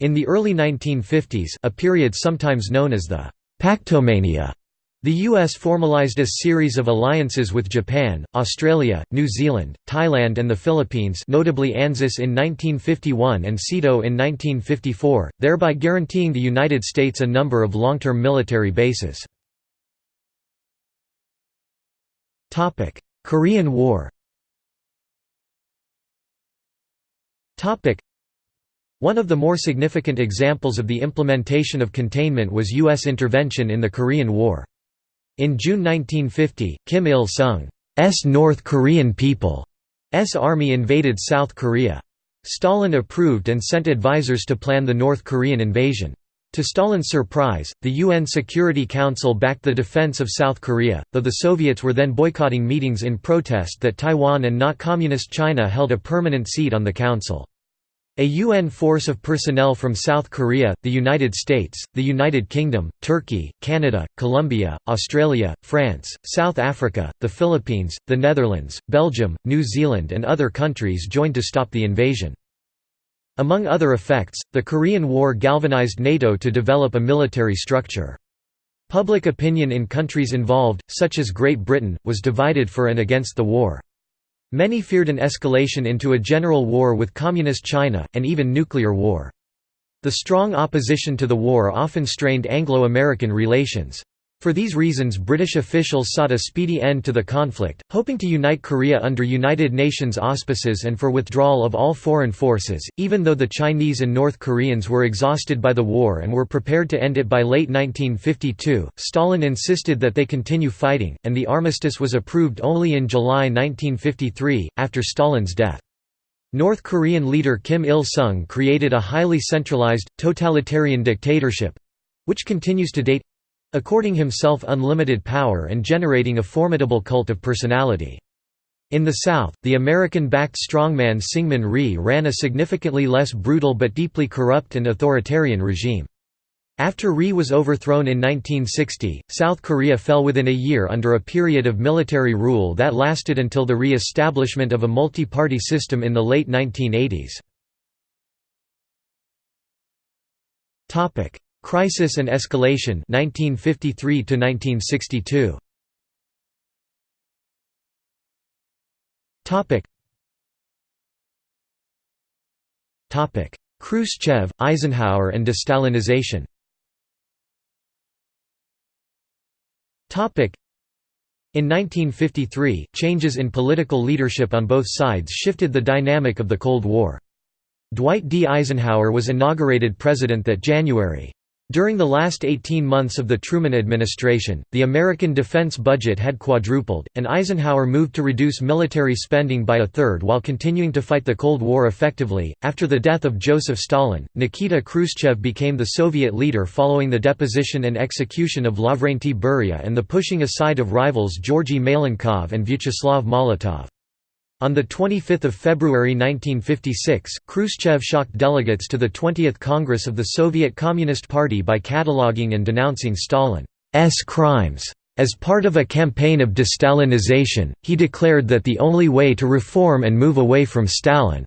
In the early 1950s a period sometimes known as the «Pactomania», the U.S. formalized a series of alliances with Japan, Australia, New Zealand, Thailand and the Philippines notably ANZUS in 1951 and SEATO in 1954, thereby guaranteeing the United States a number of long-term military bases. Korean War one of the more significant examples of the implementation of containment was U.S. intervention in the Korean War. In June 1950, Kim Il-sung's North Korean People's army invaded South Korea. Stalin approved and sent advisors to plan the North Korean invasion. To Stalin's surprise, the UN Security Council backed the defense of South Korea, though the Soviets were then boycotting meetings in protest that Taiwan and not Communist China held a permanent seat on the council. A UN force of personnel from South Korea, the United States, the United Kingdom, Turkey, Canada, Colombia, Australia, France, South Africa, the Philippines, the Netherlands, Belgium, New Zealand and other countries joined to stop the invasion. Among other effects, the Korean War galvanized NATO to develop a military structure. Public opinion in countries involved, such as Great Britain, was divided for and against the war. Many feared an escalation into a general war with Communist China, and even nuclear war. The strong opposition to the war often strained Anglo-American relations. For these reasons British officials sought a speedy end to the conflict, hoping to unite Korea under United Nations auspices and for withdrawal of all foreign forces, even though the Chinese and North Koreans were exhausted by the war and were prepared to end it by late 1952, Stalin insisted that they continue fighting, and the armistice was approved only in July 1953, after Stalin's death. North Korean leader Kim Il-sung created a highly centralized, totalitarian dictatorship—which continues to date according himself unlimited power and generating a formidable cult of personality. In the South, the American-backed strongman Syngman Rhee ran a significantly less brutal but deeply corrupt and authoritarian regime. After Rhee was overthrown in 1960, South Korea fell within a year under a period of military rule that lasted until the re-establishment of a multi-party system in the late 1980s. Crisis and Escalation 1953 to 1962 Topic Topic Khrushchev, Eisenhower and destalinization Topic in 1953, changes in political leadership on both sides shifted the dynamic of the Cold War. Dwight D. Eisenhower was inaugurated president that January. During the last 18 months of the Truman administration, the American defense budget had quadrupled, and Eisenhower moved to reduce military spending by a third while continuing to fight the Cold War effectively. After the death of Joseph Stalin, Nikita Khrushchev became the Soviet leader following the deposition and execution of Lavrentiy Beria and the pushing aside of rivals Georgy Malenkov and Vyacheslav Molotov. On 25 February 1956, Khrushchev shocked delegates to the 20th Congress of the Soviet Communist Party by cataloging and denouncing Stalin's crimes. As part of a campaign of destalinization, he declared that the only way to reform and move away from Stalin's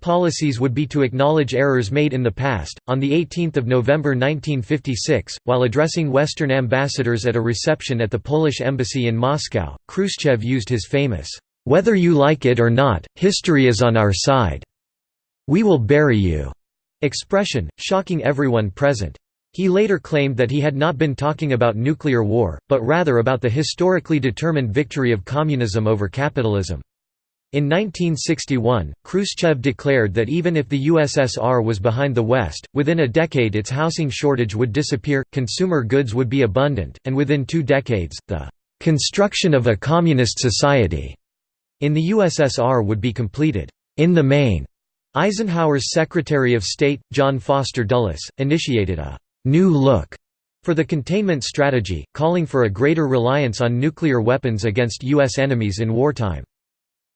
policies would be to acknowledge errors made in the past. On the 18th of November 1956, while addressing Western ambassadors at a reception at the Polish embassy in Moscow, Khrushchev used his famous whether you like it or not, history is on our side. We will bury you." expression, shocking everyone present. He later claimed that he had not been talking about nuclear war, but rather about the historically determined victory of communism over capitalism. In 1961, Khrushchev declared that even if the USSR was behind the West, within a decade its housing shortage would disappear, consumer goods would be abundant, and within two decades, the "...construction of a communist society." In the USSR would be completed. In the main, Eisenhower's Secretary of State, John Foster Dulles, initiated a «new look» for the containment strategy, calling for a greater reliance on nuclear weapons against U.S. enemies in wartime.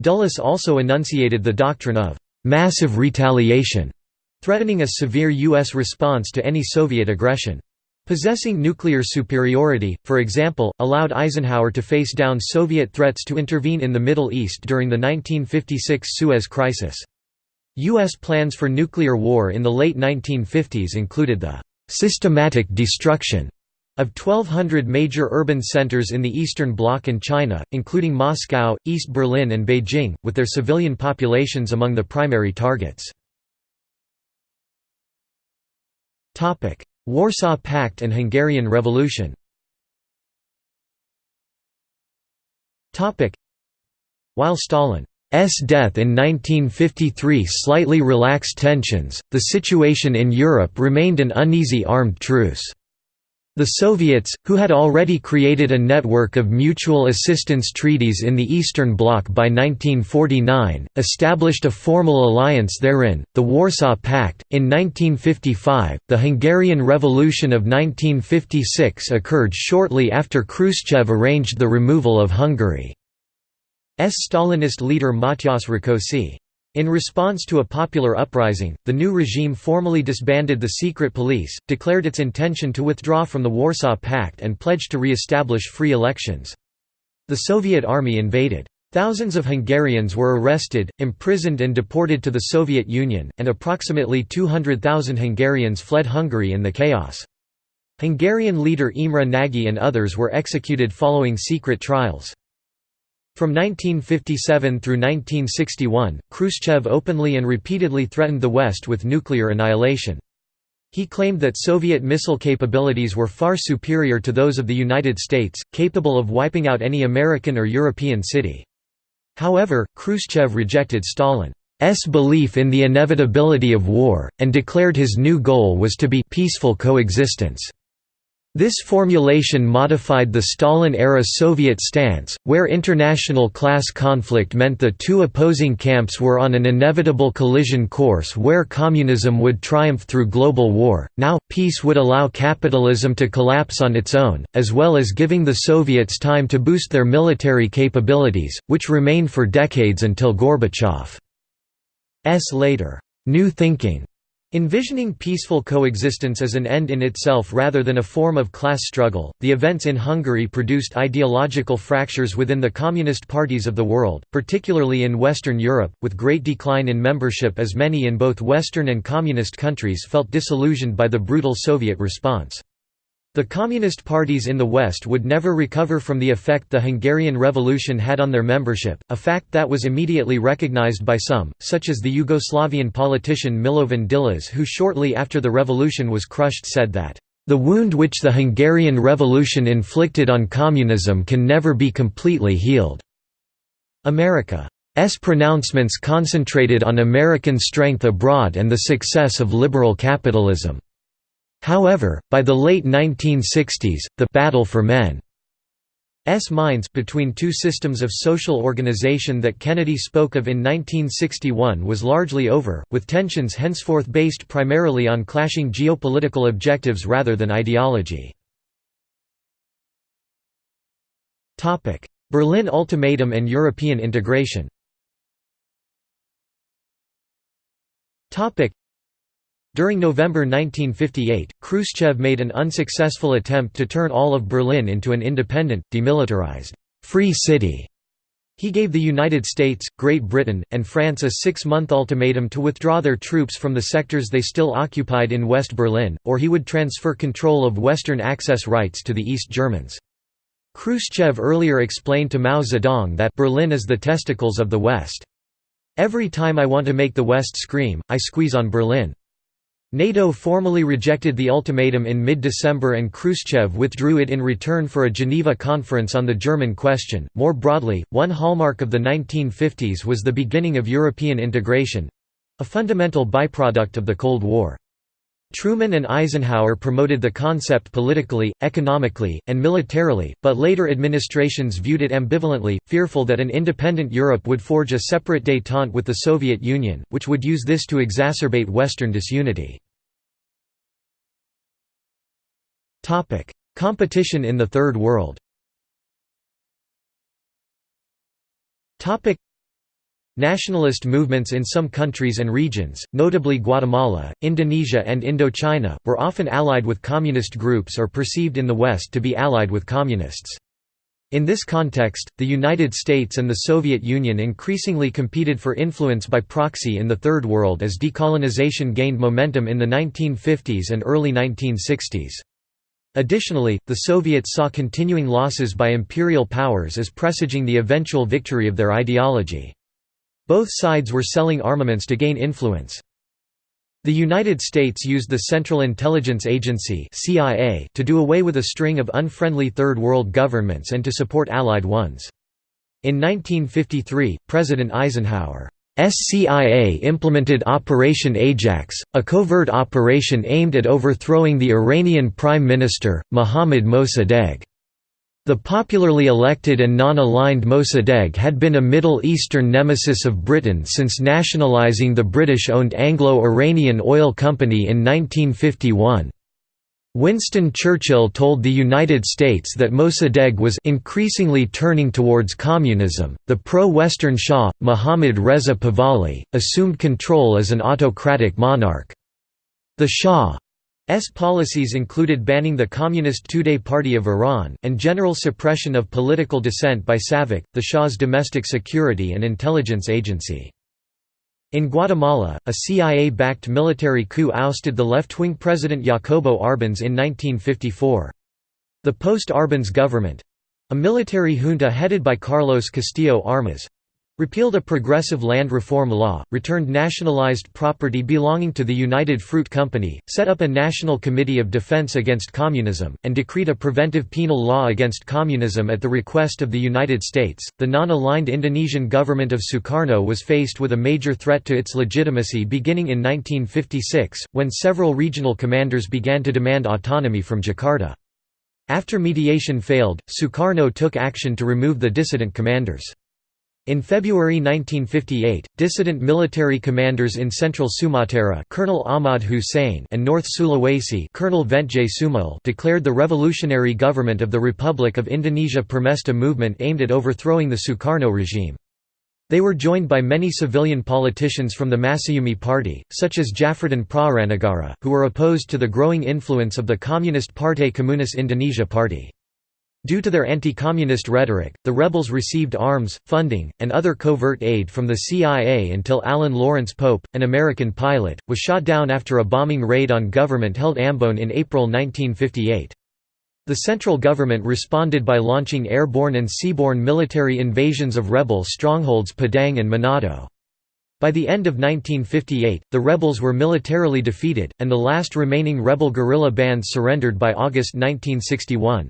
Dulles also enunciated the doctrine of «massive retaliation», threatening a severe U.S. response to any Soviet aggression. Possessing nuclear superiority, for example, allowed Eisenhower to face down Soviet threats to intervene in the Middle East during the 1956 Suez Crisis. U.S. plans for nuclear war in the late 1950s included the systematic destruction of 1,200 major urban centers in the Eastern Bloc and China, including Moscow, East Berlin and Beijing, with their civilian populations among the primary targets. Warsaw Pact and Hungarian Revolution While Stalin's death in 1953 slightly relaxed tensions, the situation in Europe remained an uneasy armed truce. The Soviets, who had already created a network of mutual assistance treaties in the Eastern Bloc by 1949, established a formal alliance therein, the Warsaw Pact. In 1955, the Hungarian Revolution of 1956 occurred shortly after Khrushchev arranged the removal of Hungary. S Stalinist leader Matyas Rákosi. In response to a popular uprising, the new regime formally disbanded the secret police, declared its intention to withdraw from the Warsaw Pact and pledged to re-establish free elections. The Soviet army invaded. Thousands of Hungarians were arrested, imprisoned and deported to the Soviet Union, and approximately 200,000 Hungarians fled Hungary in the chaos. Hungarian leader Imre Nagy and others were executed following secret trials. From 1957 through 1961, Khrushchev openly and repeatedly threatened the West with nuclear annihilation. He claimed that Soviet missile capabilities were far superior to those of the United States, capable of wiping out any American or European city. However, Khrushchev rejected Stalin's belief in the inevitability of war, and declared his new goal was to be peaceful coexistence. This formulation modified the Stalin-era Soviet stance, where international class conflict meant the two opposing camps were on an inevitable collision course where communism would triumph through global war. Now, peace would allow capitalism to collapse on its own, as well as giving the Soviets time to boost their military capabilities, which remained for decades until Gorbachev's later. New thinking Envisioning peaceful coexistence as an end in itself rather than a form of class struggle, the events in Hungary produced ideological fractures within the communist parties of the world, particularly in Western Europe, with great decline in membership as many in both Western and communist countries felt disillusioned by the brutal Soviet response. The Communist parties in the West would never recover from the effect the Hungarian Revolution had on their membership, a fact that was immediately recognized by some, such as the Yugoslavian politician Milovan Djilas who shortly after the revolution was crushed said that, "...the wound which the Hungarian Revolution inflicted on communism can never be completely healed." America's pronouncements concentrated on American strength abroad and the success of liberal capitalism. However, by the late 1960s, the «battle for men's minds» between two systems of social organization that Kennedy spoke of in 1961 was largely over, with tensions henceforth based primarily on clashing geopolitical objectives rather than ideology. Berlin Ultimatum and European integration during November 1958, Khrushchev made an unsuccessful attempt to turn all of Berlin into an independent, demilitarized, free city. He gave the United States, Great Britain, and France a six-month ultimatum to withdraw their troops from the sectors they still occupied in West Berlin, or he would transfer control of Western access rights to the East Germans. Khrushchev earlier explained to Mao Zedong that Berlin is the testicles of the West. Every time I want to make the West scream, I squeeze on Berlin. NATO formally rejected the ultimatum in mid-December and Khrushchev withdrew it in return for a Geneva conference on the German question. More broadly, one hallmark of the 1950s was the beginning of European integration—a fundamental byproduct of the Cold War. Truman and Eisenhower promoted the concept politically, economically, and militarily, but later administrations viewed it ambivalently, fearful that an independent Europe would forge a separate détente with the Soviet Union, which would use this to exacerbate Western disunity. Topic: Competition in the Third World. Topic: Nationalist movements in some countries and regions, notably Guatemala, Indonesia and Indochina, were often allied with communist groups or perceived in the West to be allied with communists. In this context, the United States and the Soviet Union increasingly competed for influence by proxy in the Third World as decolonization gained momentum in the 1950s and early 1960s. Additionally, the Soviets saw continuing losses by imperial powers as presaging the eventual victory of their ideology. Both sides were selling armaments to gain influence. The United States used the Central Intelligence Agency (CIA) to do away with a string of unfriendly Third World governments and to support Allied ones. In 1953, President Eisenhower SCIA implemented Operation Ajax, a covert operation aimed at overthrowing the Iranian Prime Minister, Mohammad Mossadegh. The popularly elected and non-aligned Mossadegh had been a Middle Eastern nemesis of Britain since nationalising the British-owned Anglo-Iranian Oil Company in 1951. Winston Churchill told the United States that Mossadegh was increasingly turning towards communism. The pro-Western Shah, Mohammad Reza Pahlavi, assumed control as an autocratic monarch. The Shah's policies included banning the Communist Tudeh Party of Iran, and general suppression of political dissent by SAVAK, the Shah's domestic security and intelligence agency. In Guatemala, a CIA-backed military coup ousted the left-wing president Jacobo Arbenz in 1954. The post-Arbenz government—a military junta headed by Carlos Castillo Armas, Repealed a progressive land reform law, returned nationalized property belonging to the United Fruit Company, set up a National Committee of Defense Against Communism, and decreed a preventive penal law against communism at the request of the United States. The non aligned Indonesian government of Sukarno was faced with a major threat to its legitimacy beginning in 1956, when several regional commanders began to demand autonomy from Jakarta. After mediation failed, Sukarno took action to remove the dissident commanders. In February 1958, dissident military commanders in central Sumatera Colonel Ahmad Hussein and North Sulawesi Colonel Ventje Sumual declared the revolutionary government of the Republic of Indonesia Permesta movement aimed at overthrowing the Sukarno regime. They were joined by many civilian politicians from the Masyumi party, such as Jafruddin Prawiranegara, who were opposed to the growing influence of the Communist Partai Komunis Indonesia party. Due to their anti-communist rhetoric, the rebels received arms, funding, and other covert aid from the CIA until Alan Lawrence Pope, an American pilot, was shot down after a bombing raid on government-held Ambon in April 1958. The central government responded by launching airborne and seaborne military invasions of rebel strongholds Padang and Manado. By the end of 1958, the rebels were militarily defeated, and the last remaining rebel guerrilla bands surrendered by August 1961.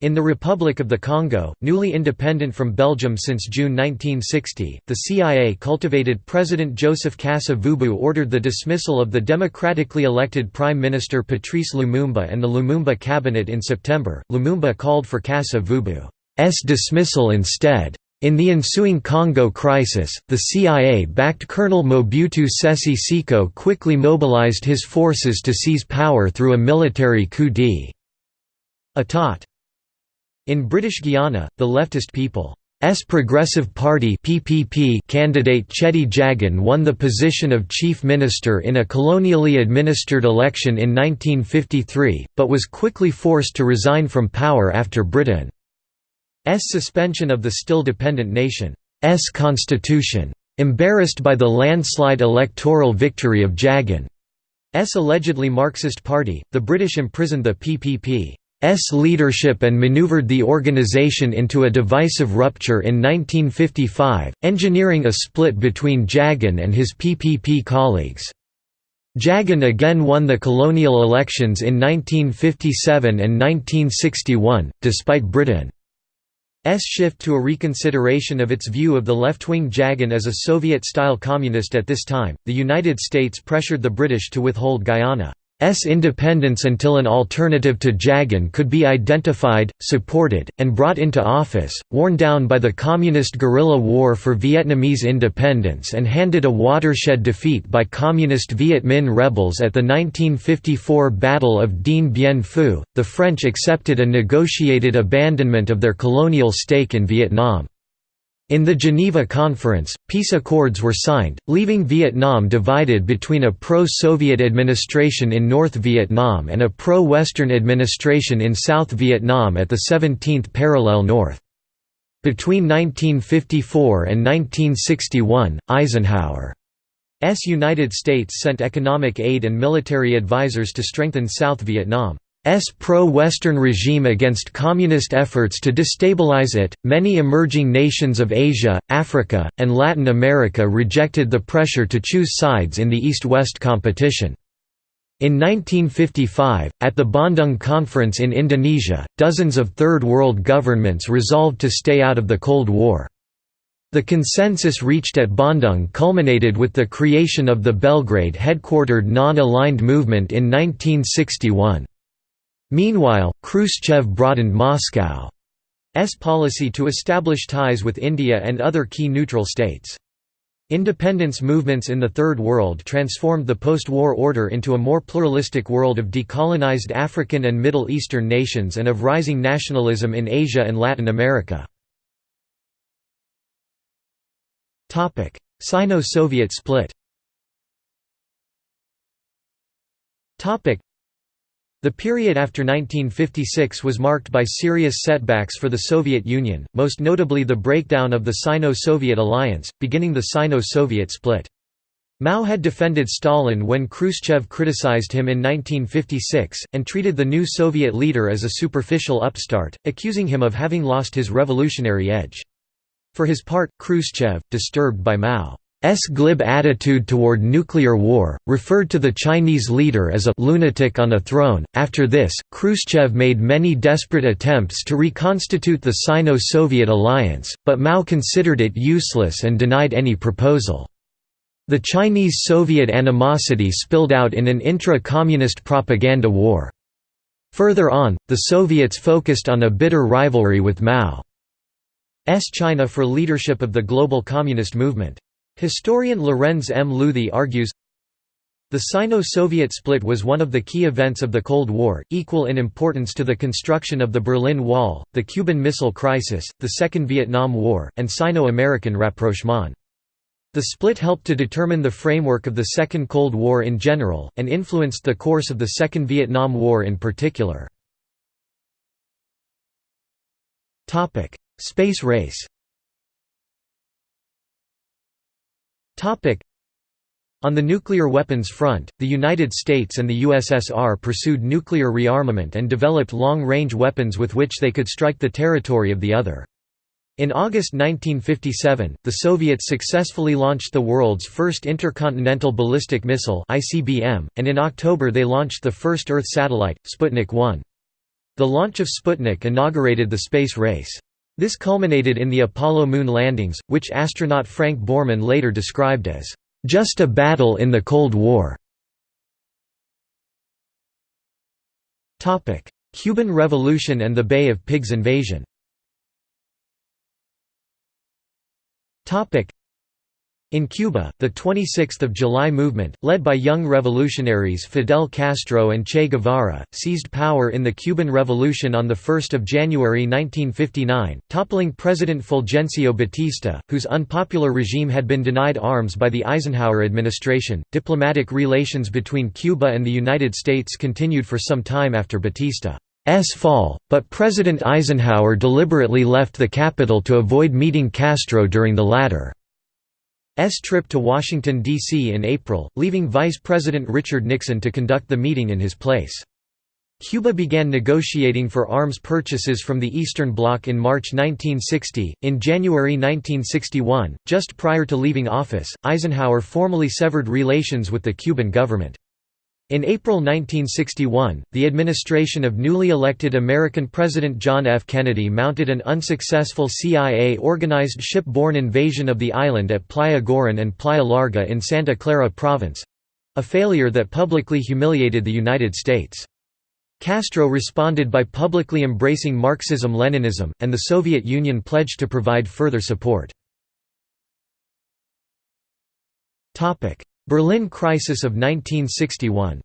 In the Republic of the Congo, newly independent from Belgium since June 1960, the CIA cultivated President Joseph Kasa-Vubu ordered the dismissal of the democratically elected Prime Minister Patrice Lumumba and the Lumumba cabinet in September. Lumumba called for Kasa-Vubu's dismissal instead. In the ensuing Congo crisis, the CIA-backed Colonel Mobutu Sese Seko quickly mobilized his forces to seize power through a military coup d'état. In British Guiana, the leftist People's Progressive Party (PPP) candidate Cheddi Jagan won the position of chief minister in a colonially administered election in 1953, but was quickly forced to resign from power after Britain's suspension of the still dependent nation's constitution. Embarrassed by the landslide electoral victory of Jagan's allegedly Marxist party, the British imprisoned the PPP. S leadership and maneuvered the organization into a divisive rupture in 1955, engineering a split between Jagan and his PPP colleagues. Jagan again won the colonial elections in 1957 and 1961, despite Britain's shift to a reconsideration of its view of the left-wing Jagan as a Soviet-style communist at this time, the United States pressured the British to withhold Guyana's independence until an alternative to Jagan could be identified, supported, and brought into office, worn down by the Communist guerrilla war for Vietnamese independence and handed a watershed defeat by Communist Viet Minh rebels at the 1954 Battle of Dien Bien Phu, the French accepted a negotiated abandonment of their colonial stake in Vietnam. In the Geneva Conference, peace accords were signed, leaving Vietnam divided between a pro-Soviet administration in North Vietnam and a pro-Western administration in South Vietnam at the 17th parallel north. Between 1954 and 1961, Eisenhower's United States sent economic aid and military advisors to strengthen South Vietnam. S pro-Western regime against communist efforts to destabilize it. Many emerging nations of Asia, Africa, and Latin America rejected the pressure to choose sides in the East-West competition. In 1955, at the Bandung Conference in Indonesia, dozens of Third World governments resolved to stay out of the Cold War. The consensus reached at Bandung culminated with the creation of the Belgrade-headquartered Non-Aligned Movement in 1961. Meanwhile, Khrushchev broadened Moscow's policy to establish ties with India and other key neutral states. Independence movements in the Third World transformed the post-war order into a more pluralistic world of decolonized African and Middle Eastern nations and of rising nationalism in Asia and Latin America. Sino-Soviet split the period after 1956 was marked by serious setbacks for the Soviet Union, most notably the breakdown of the Sino-Soviet alliance, beginning the Sino-Soviet split. Mao had defended Stalin when Khrushchev criticized him in 1956, and treated the new Soviet leader as a superficial upstart, accusing him of having lost his revolutionary edge. For his part, Khrushchev, disturbed by Mao S glib attitude toward nuclear war, referred to the Chinese leader as a lunatic on a throne. After this, Khrushchev made many desperate attempts to reconstitute the Sino-Soviet alliance, but Mao considered it useless and denied any proposal. The Chinese-Soviet animosity spilled out in an intra-communist propaganda war. Further on, the Soviets focused on a bitter rivalry with Mao's China for leadership of the global communist movement. Historian Lorenz M. Luthi argues, the Sino-Soviet split was one of the key events of the Cold War, equal in importance to the construction of the Berlin Wall, the Cuban Missile Crisis, the Second Vietnam War, and Sino-American rapprochement. The split helped to determine the framework of the Second Cold War in general, and influenced the course of the Second Vietnam War in particular. Space race On the nuclear weapons front, the United States and the USSR pursued nuclear rearmament and developed long-range weapons with which they could strike the territory of the other. In August 1957, the Soviets successfully launched the world's first intercontinental ballistic missile (ICBM), and in October they launched the first Earth satellite, Sputnik 1. The launch of Sputnik inaugurated the space race. This culminated in the Apollo moon landings, which astronaut Frank Borman later described as, "...just a battle in the Cold War." Cuban Revolution and the Bay of Pigs invasion in Cuba, the 26th of July movement, led by young revolutionaries Fidel Castro and Che Guevara, seized power in the Cuban Revolution on 1 January 1959, toppling President Fulgencio Batista, whose unpopular regime had been denied arms by the Eisenhower administration. Diplomatic relations between Cuba and the United States continued for some time after Batista's fall, but President Eisenhower deliberately left the capital to avoid meeting Castro during the latter. S trip to Washington, D.C. in April, leaving Vice President Richard Nixon to conduct the meeting in his place. Cuba began negotiating for arms purchases from the Eastern Bloc in March 1960. In January 1961, just prior to leaving office, Eisenhower formally severed relations with the Cuban government. In April 1961, the administration of newly elected American President John F. Kennedy mounted an unsuccessful CIA-organized ship-borne invasion of the island at Playa Girón and Playa Larga in Santa Clara Province, a failure that publicly humiliated the United States. Castro responded by publicly embracing Marxism-Leninism, and the Soviet Union pledged to provide further support. Berlin Crisis of 1961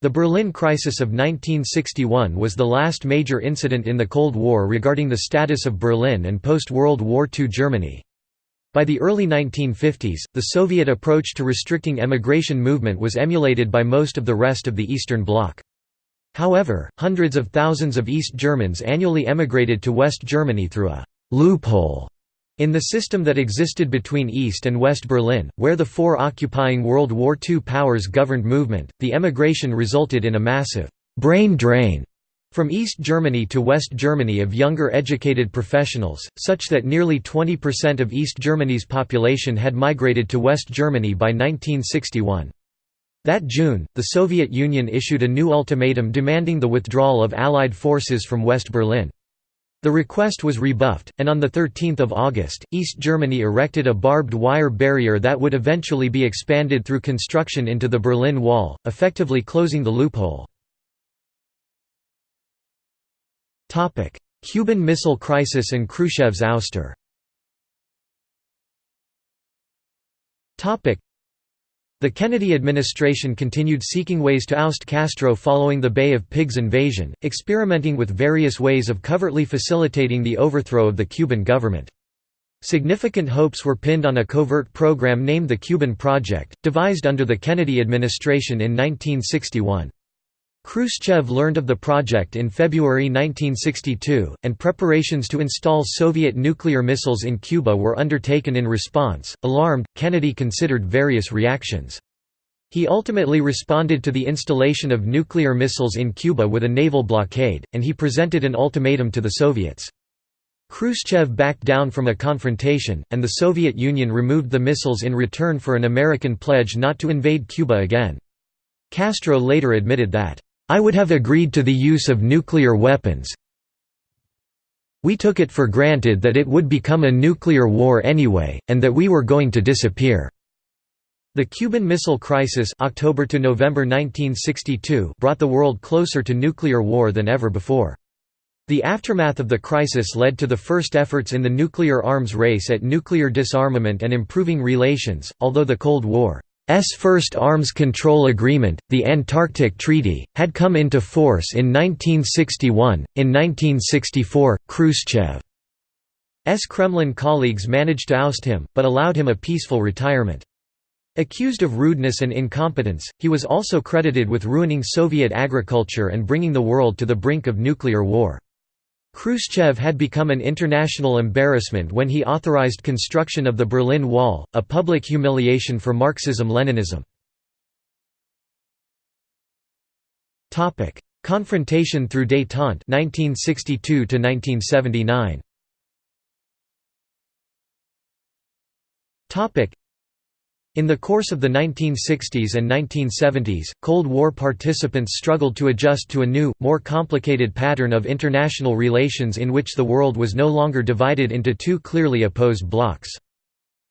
the Berlin Crisis of 1961 was the last major incident in the Cold War regarding the status of Berlin and post-World War II Germany. By the early 1950s, the Soviet approach to restricting emigration movement was emulated by most of the rest of the Eastern Bloc. However, hundreds of thousands of East Germans annually emigrated to West Germany through a «loophole» In the system that existed between East and West Berlin, where the four occupying World War II powers governed movement, the emigration resulted in a massive «brain drain» from East Germany to West Germany of younger educated professionals, such that nearly 20% of East Germany's population had migrated to West Germany by 1961. That June, the Soviet Union issued a new ultimatum demanding the withdrawal of Allied forces from West Berlin. The request was rebuffed, and on 13 August, East Germany erected a barbed wire barrier that would eventually be expanded through construction into the Berlin Wall, effectively closing the loophole. Cuban Missile Crisis and Khrushchev's ouster the Kennedy administration continued seeking ways to oust Castro following the Bay of Pigs invasion, experimenting with various ways of covertly facilitating the overthrow of the Cuban government. Significant hopes were pinned on a covert program named the Cuban Project, devised under the Kennedy administration in 1961. Khrushchev learned of the project in February 1962, and preparations to install Soviet nuclear missiles in Cuba were undertaken in response. Alarmed, Kennedy considered various reactions. He ultimately responded to the installation of nuclear missiles in Cuba with a naval blockade, and he presented an ultimatum to the Soviets. Khrushchev backed down from a confrontation, and the Soviet Union removed the missiles in return for an American pledge not to invade Cuba again. Castro later admitted that, I would have agreed to the use of nuclear weapons. We took it for granted that it would become a nuclear war anyway, and that we were going to disappear." The Cuban Missile Crisis October to November 1962 brought the world closer to nuclear war than ever before. The aftermath of the crisis led to the first efforts in the nuclear arms race at nuclear disarmament and improving relations, although the Cold War S first arms control agreement, the Antarctic Treaty, had come into force in 1961. In 1964, Khrushchev's Kremlin colleagues managed to oust him, but allowed him a peaceful retirement. Accused of rudeness and incompetence, he was also credited with ruining Soviet agriculture and bringing the world to the brink of nuclear war. Khrushchev had become an international embarrassment when he authorized construction of the Berlin Wall, a public humiliation for Marxism-Leninism. Confrontation through détente 1962 1979. In the course of the 1960s and 1970s, Cold War participants struggled to adjust to a new, more complicated pattern of international relations in which the world was no longer divided into two clearly opposed blocs.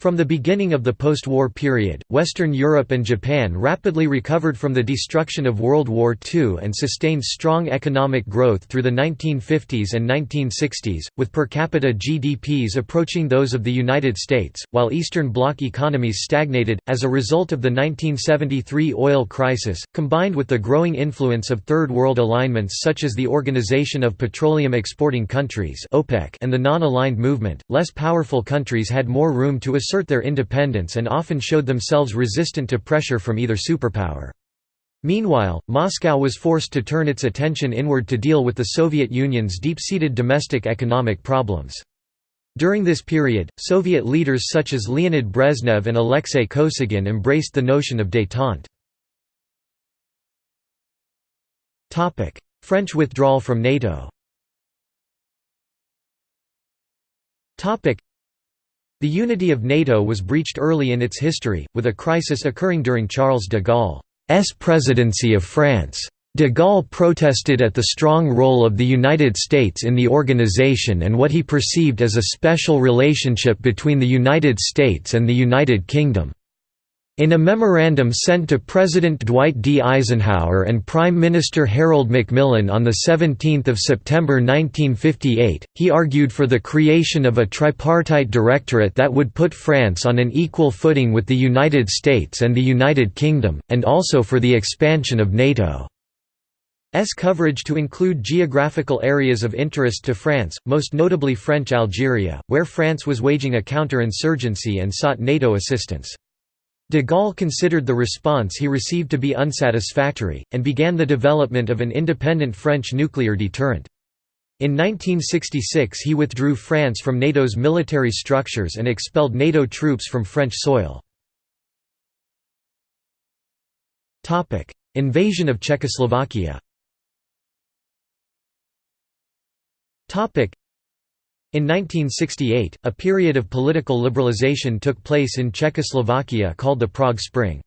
From the beginning of the post-war period, Western Europe and Japan rapidly recovered from the destruction of World War II and sustained strong economic growth through the 1950s and 1960s, with per capita GDPs approaching those of the United States, while Eastern Bloc economies stagnated. As a result of the 1973 oil crisis, combined with the growing influence of Third World alignments such as the Organization of Petroleum Exporting Countries and the Non-Aligned Movement, less powerful countries had more room to assert assert their independence and often showed themselves resistant to pressure from either superpower. Meanwhile, Moscow was forced to turn its attention inward to deal with the Soviet Union's deep-seated domestic economic problems. During this period, Soviet leaders such as Leonid Brezhnev and Alexei Kosygin embraced the notion of détente. French withdrawal from NATO the unity of NATO was breached early in its history, with a crisis occurring during Charles de Gaulle's presidency of France. De Gaulle protested at the strong role of the United States in the organization and what he perceived as a special relationship between the United States and the United Kingdom. In a memorandum sent to President Dwight D. Eisenhower and Prime Minister Harold Macmillan on 17 September 1958, he argued for the creation of a tripartite directorate that would put France on an equal footing with the United States and the United Kingdom, and also for the expansion of NATO. S coverage to include geographical areas of interest to France, most notably French Algeria, where France was waging a counter-insurgency and sought NATO assistance. De Gaulle considered the response he received to be unsatisfactory, and began the development of an independent French nuclear deterrent. In 1966 he withdrew France from NATO's military structures and expelled NATO troops from French soil. Invasion of Czechoslovakia in 1968, a period of political liberalization took place in Czechoslovakia called the Prague Spring.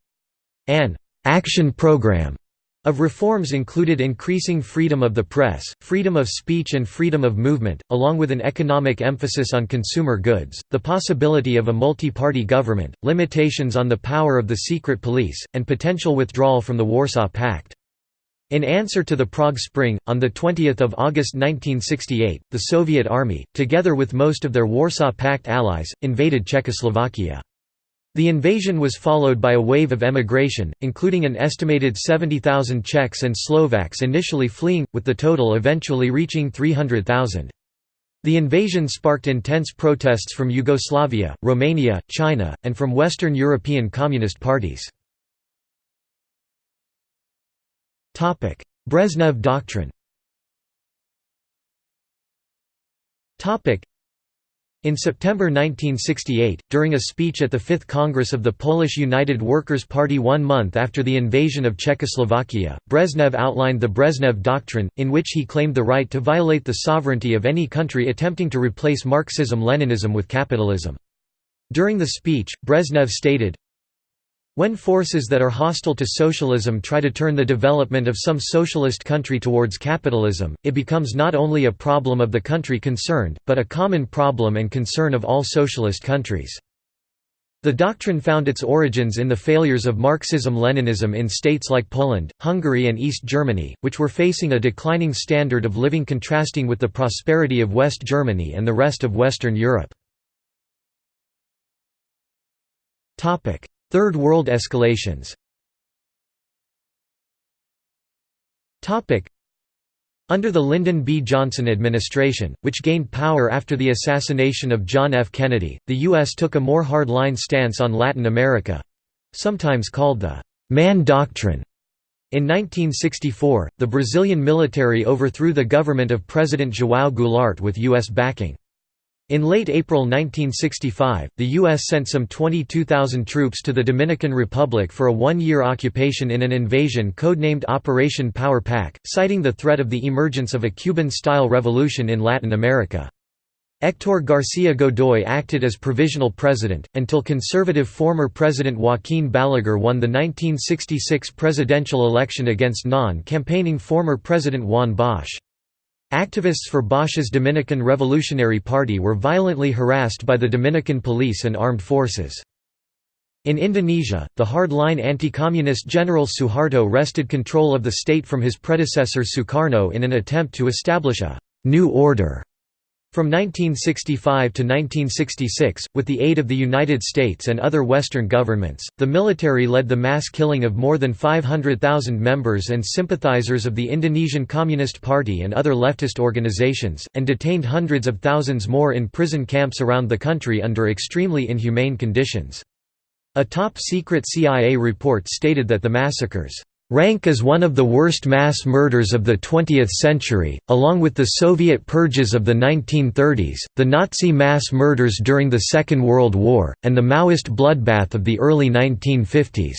An «action program» of reforms included increasing freedom of the press, freedom of speech and freedom of movement, along with an economic emphasis on consumer goods, the possibility of a multi-party government, limitations on the power of the secret police, and potential withdrawal from the Warsaw Pact. In answer to the Prague Spring, on 20 August 1968, the Soviet Army, together with most of their Warsaw Pact allies, invaded Czechoslovakia. The invasion was followed by a wave of emigration, including an estimated 70,000 Czechs and Slovaks initially fleeing, with the total eventually reaching 300,000. The invasion sparked intense protests from Yugoslavia, Romania, China, and from Western European Communist parties. Brezhnev doctrine. In September 1968, during a speech at the Fifth Congress of the Polish United Workers' Party one month after the invasion of Czechoslovakia, Brezhnev outlined the Brezhnev Doctrine, in which he claimed the right to violate the sovereignty of any country attempting to replace Marxism-Leninism with capitalism. During the speech, Brezhnev stated, when forces that are hostile to socialism try to turn the development of some socialist country towards capitalism, it becomes not only a problem of the country concerned, but a common problem and concern of all socialist countries. The doctrine found its origins in the failures of Marxism-Leninism in states like Poland, Hungary and East Germany, which were facing a declining standard of living contrasting with the prosperity of West Germany and the rest of Western Europe. Third World escalations under the Lyndon B. Johnson administration, which gained power after the assassination of John F. Kennedy, the U.S. took a more hard-line stance on Latin America—sometimes called the «Mann Doctrine». In 1964, the Brazilian military overthrew the government of President João Goulart with U.S. backing. In late April 1965, the U.S. sent some 22,000 troops to the Dominican Republic for a one-year occupation in an invasion codenamed Operation Power Pack, citing the threat of the emergence of a Cuban-style revolution in Latin America. Héctor García Godoy acted as provisional president, until conservative former President Joaquín Balaguer won the 1966 presidential election against non-campaigning former President Juan Bosch. Activists for Bosch's Dominican Revolutionary Party were violently harassed by the Dominican police and armed forces. In Indonesia, the hard-line anti-communist General Suharto wrested control of the state from his predecessor Sukarno in an attempt to establish a «new order» From 1965 to 1966, with the aid of the United States and other Western governments, the military led the mass killing of more than 500,000 members and sympathizers of the Indonesian Communist Party and other leftist organizations, and detained hundreds of thousands more in prison camps around the country under extremely inhumane conditions. A top-secret CIA report stated that the massacres rank as one of the worst mass murders of the 20th century, along with the Soviet purges of the 1930s, the Nazi mass murders during the Second World War, and the Maoist bloodbath of the early 1950s.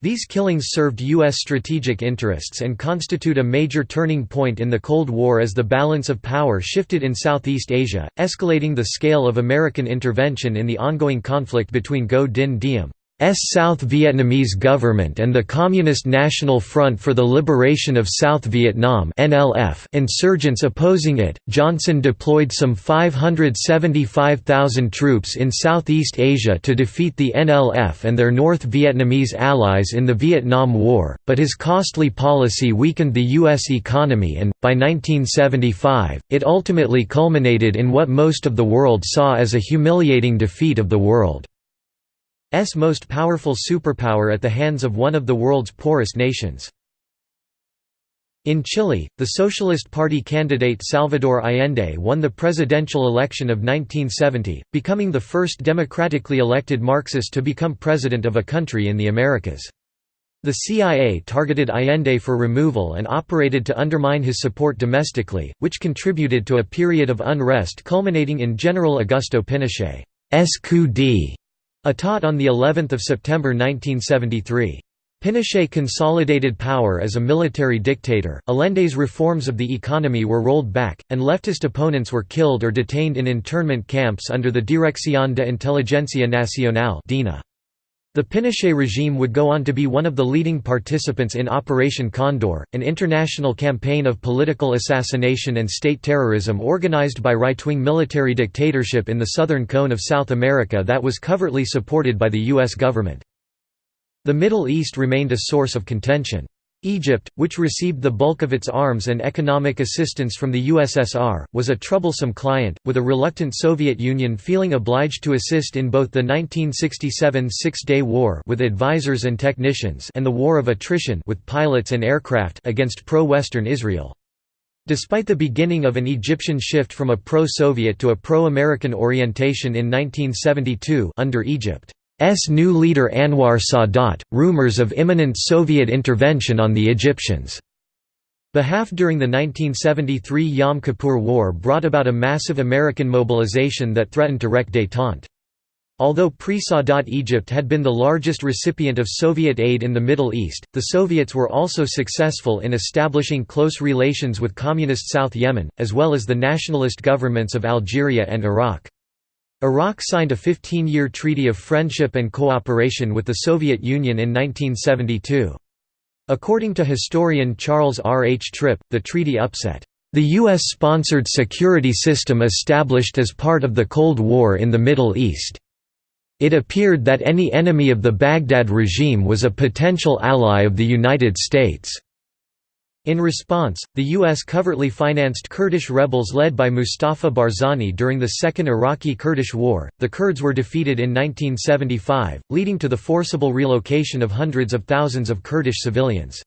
These killings served U.S. strategic interests and constitute a major turning point in the Cold War as the balance of power shifted in Southeast Asia, escalating the scale of American intervention in the ongoing conflict between Ngo Dinh Diem South Vietnamese government and the Communist National Front for the Liberation of South Vietnam (NLF) insurgents opposing it. Johnson deployed some 575,000 troops in Southeast Asia to defeat the NLF and their North Vietnamese allies in the Vietnam War, but his costly policy weakened the U.S. economy and, by 1975, it ultimately culminated in what most of the world saw as a humiliating defeat of the world. S most powerful superpower at the hands of one of the world's poorest nations. In Chile, the Socialist Party candidate Salvador Allende won the presidential election of 1970, becoming the first democratically elected Marxist to become president of a country in the Americas. The CIA targeted Allende for removal and operated to undermine his support domestically, which contributed to a period of unrest culminating in General Augusto Pinochet's coup d'état on the 11th of September 1973. Pinochet consolidated power as a military dictator. Allende's reforms of the economy were rolled back, and leftist opponents were killed or detained in internment camps under the Dirección de Inteligencia Nacional. The Pinochet regime would go on to be one of the leading participants in Operation Condor, an international campaign of political assassination and state terrorism organized by right-wing military dictatorship in the southern cone of South America that was covertly supported by the U.S. government. The Middle East remained a source of contention. Egypt, which received the bulk of its arms and economic assistance from the USSR, was a troublesome client, with a reluctant Soviet Union feeling obliged to assist in both the 1967 Six-Day War with advisors and technicians and the War of Attrition with pilots and aircraft against pro-Western Israel. Despite the beginning of an Egyptian shift from a pro-Soviet to a pro-American orientation in 1972 under Egypt new leader Anwar Sadat, rumors of imminent Soviet intervention on the Egyptians' behalf during the 1973 Yom Kippur War brought about a massive American mobilization that threatened to wreck détente. Although pre-Sadat Egypt had been the largest recipient of Soviet aid in the Middle East, the Soviets were also successful in establishing close relations with Communist South Yemen, as well as the nationalist governments of Algeria and Iraq. Iraq signed a 15-year treaty of friendship and cooperation with the Soviet Union in 1972. According to historian Charles R. H. Tripp, the treaty upset the U.S.-sponsored security system established as part of the Cold War in the Middle East. It appeared that any enemy of the Baghdad regime was a potential ally of the United States. In response, the U.S. covertly financed Kurdish rebels led by Mustafa Barzani during the Second Iraqi-Kurdish War. The Kurds were defeated in 1975, leading to the forcible relocation of hundreds of thousands of Kurdish civilians.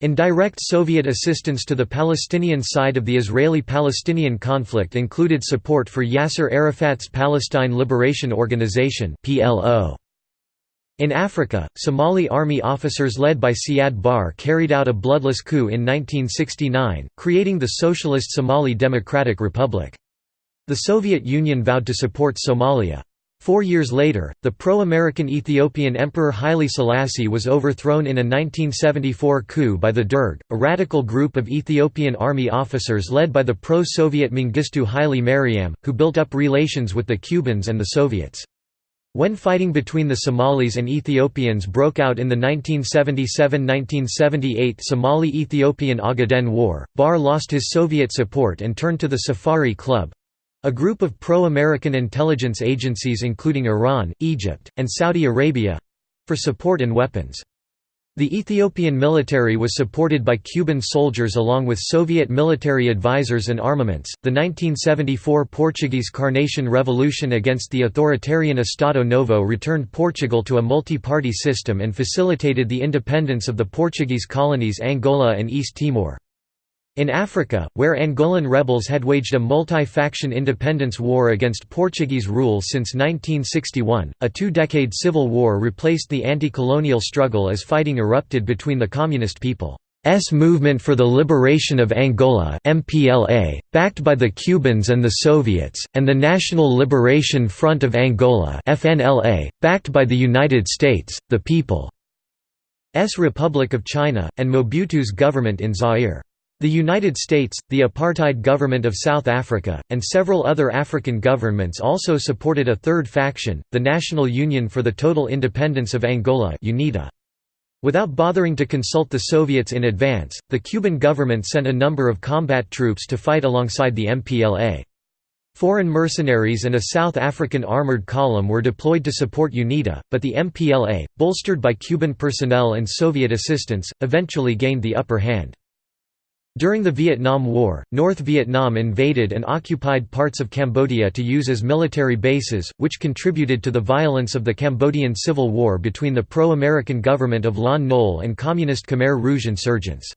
Indirect Soviet assistance to the Palestinian side of the Israeli-Palestinian conflict included support for Yasser Arafat's Palestine Liberation Organization (PLO). In Africa, Somali army officers led by Siad Barre carried out a bloodless coup in 1969, creating the Socialist Somali Democratic Republic. The Soviet Union vowed to support Somalia. Four years later, the pro-American Ethiopian Emperor Haile Selassie was overthrown in a 1974 coup by the Derg, a radical group of Ethiopian army officers led by the pro-Soviet Mengistu Haile Mariam, who built up relations with the Cubans and the Soviets. When fighting between the Somalis and Ethiopians broke out in the 1977–1978 Somali-Ethiopian Ogaden War, Barre lost his Soviet support and turned to the Safari Club—a group of pro-American intelligence agencies including Iran, Egypt, and Saudi Arabia—for support and weapons. The Ethiopian military was supported by Cuban soldiers along with Soviet military advisors and armaments. The 1974 Portuguese Carnation Revolution against the authoritarian Estado Novo returned Portugal to a multi party system and facilitated the independence of the Portuguese colonies Angola and East Timor. In Africa, where Angolan rebels had waged a multi-faction independence war against Portuguese rule since 1961, a two-decade civil war replaced the anti-colonial struggle as fighting erupted between the Communist People's Movement for the Liberation of Angola MPLA, backed by the Cubans and the Soviets, and the National Liberation Front of Angola FNLA, backed by the United States, the People's Republic of China, and Mobutu's government in Zaire. The United States, the apartheid government of South Africa, and several other African governments also supported a third faction, the National Union for the Total Independence of Angola UNITA. Without bothering to consult the Soviets in advance, the Cuban government sent a number of combat troops to fight alongside the MPLA. Foreign mercenaries and a South African armored column were deployed to support UNITA, but the MPLA, bolstered by Cuban personnel and Soviet assistance, eventually gained the upper hand. During the Vietnam War, North Vietnam invaded and occupied parts of Cambodia to use as military bases, which contributed to the violence of the Cambodian Civil War between the pro-American government of Lon Nol and Communist Khmer Rouge insurgents.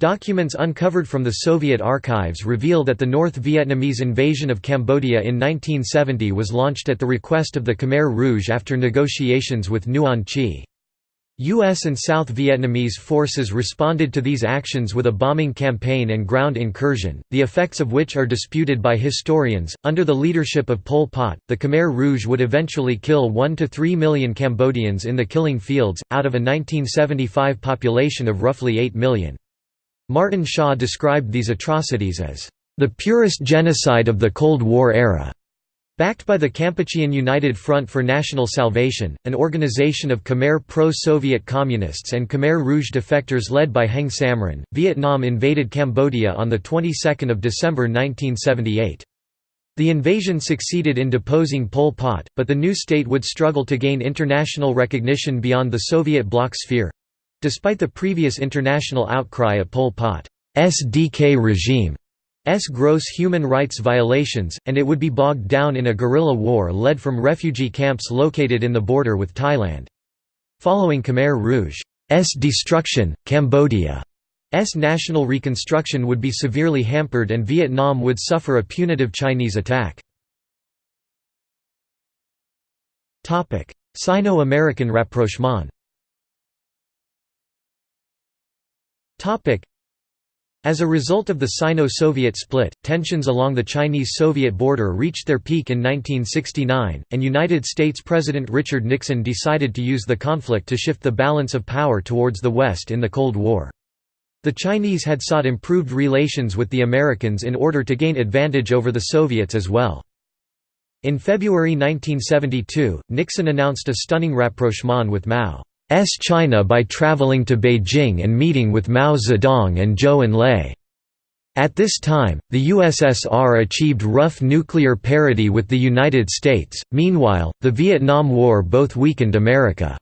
Documents uncovered from the Soviet archives reveal that the North Vietnamese invasion of Cambodia in 1970 was launched at the request of the Khmer Rouge after negotiations with Nuon Chea. U.S. and South Vietnamese forces responded to these actions with a bombing campaign and ground incursion, the effects of which are disputed by historians. Under the leadership of Pol Pot, the Khmer Rouge would eventually kill 1 to 3 million Cambodians in the killing fields, out of a 1975 population of roughly 8 million. Martin Shaw described these atrocities as the purest genocide of the Cold War era. Backed by the Kampuchean United Front for National Salvation, an organization of Khmer pro-Soviet communists and Khmer Rouge defectors led by Heng Samrin, Vietnam invaded Cambodia on the 22nd of December 1978. The invasion succeeded in deposing Pol Pot, but the new state would struggle to gain international recognition beyond the Soviet bloc sphere—despite the previous international outcry at Pol Pot's DK regime. S gross human rights violations, and it would be bogged down in a guerrilla war led from refugee camps located in the border with Thailand. Following Khmer Rouge's destruction, Cambodia's national reconstruction would be severely hampered and Vietnam would suffer a punitive Chinese attack. Sino-American rapprochement as a result of the Sino-Soviet split, tensions along the Chinese-Soviet border reached their peak in 1969, and United States President Richard Nixon decided to use the conflict to shift the balance of power towards the West in the Cold War. The Chinese had sought improved relations with the Americans in order to gain advantage over the Soviets as well. In February 1972, Nixon announced a stunning rapprochement with Mao. S China by traveling to Beijing and meeting with Mao Zedong and Zhou Enlai. At this time, the USSR achieved rough nuclear parity with the United States, meanwhile, the Vietnam War both weakened America's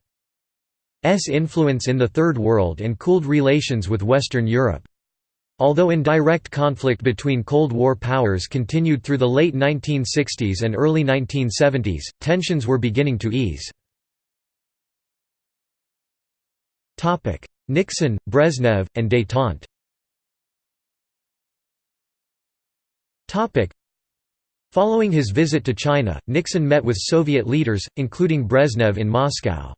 influence in the Third World and cooled relations with Western Europe. Although in direct conflict between Cold War powers continued through the late 1960s and early 1970s, tensions were beginning to ease. Nixon, Brezhnev, and détente Following his visit to China, Nixon met with Soviet leaders, including Brezhnev in Moscow.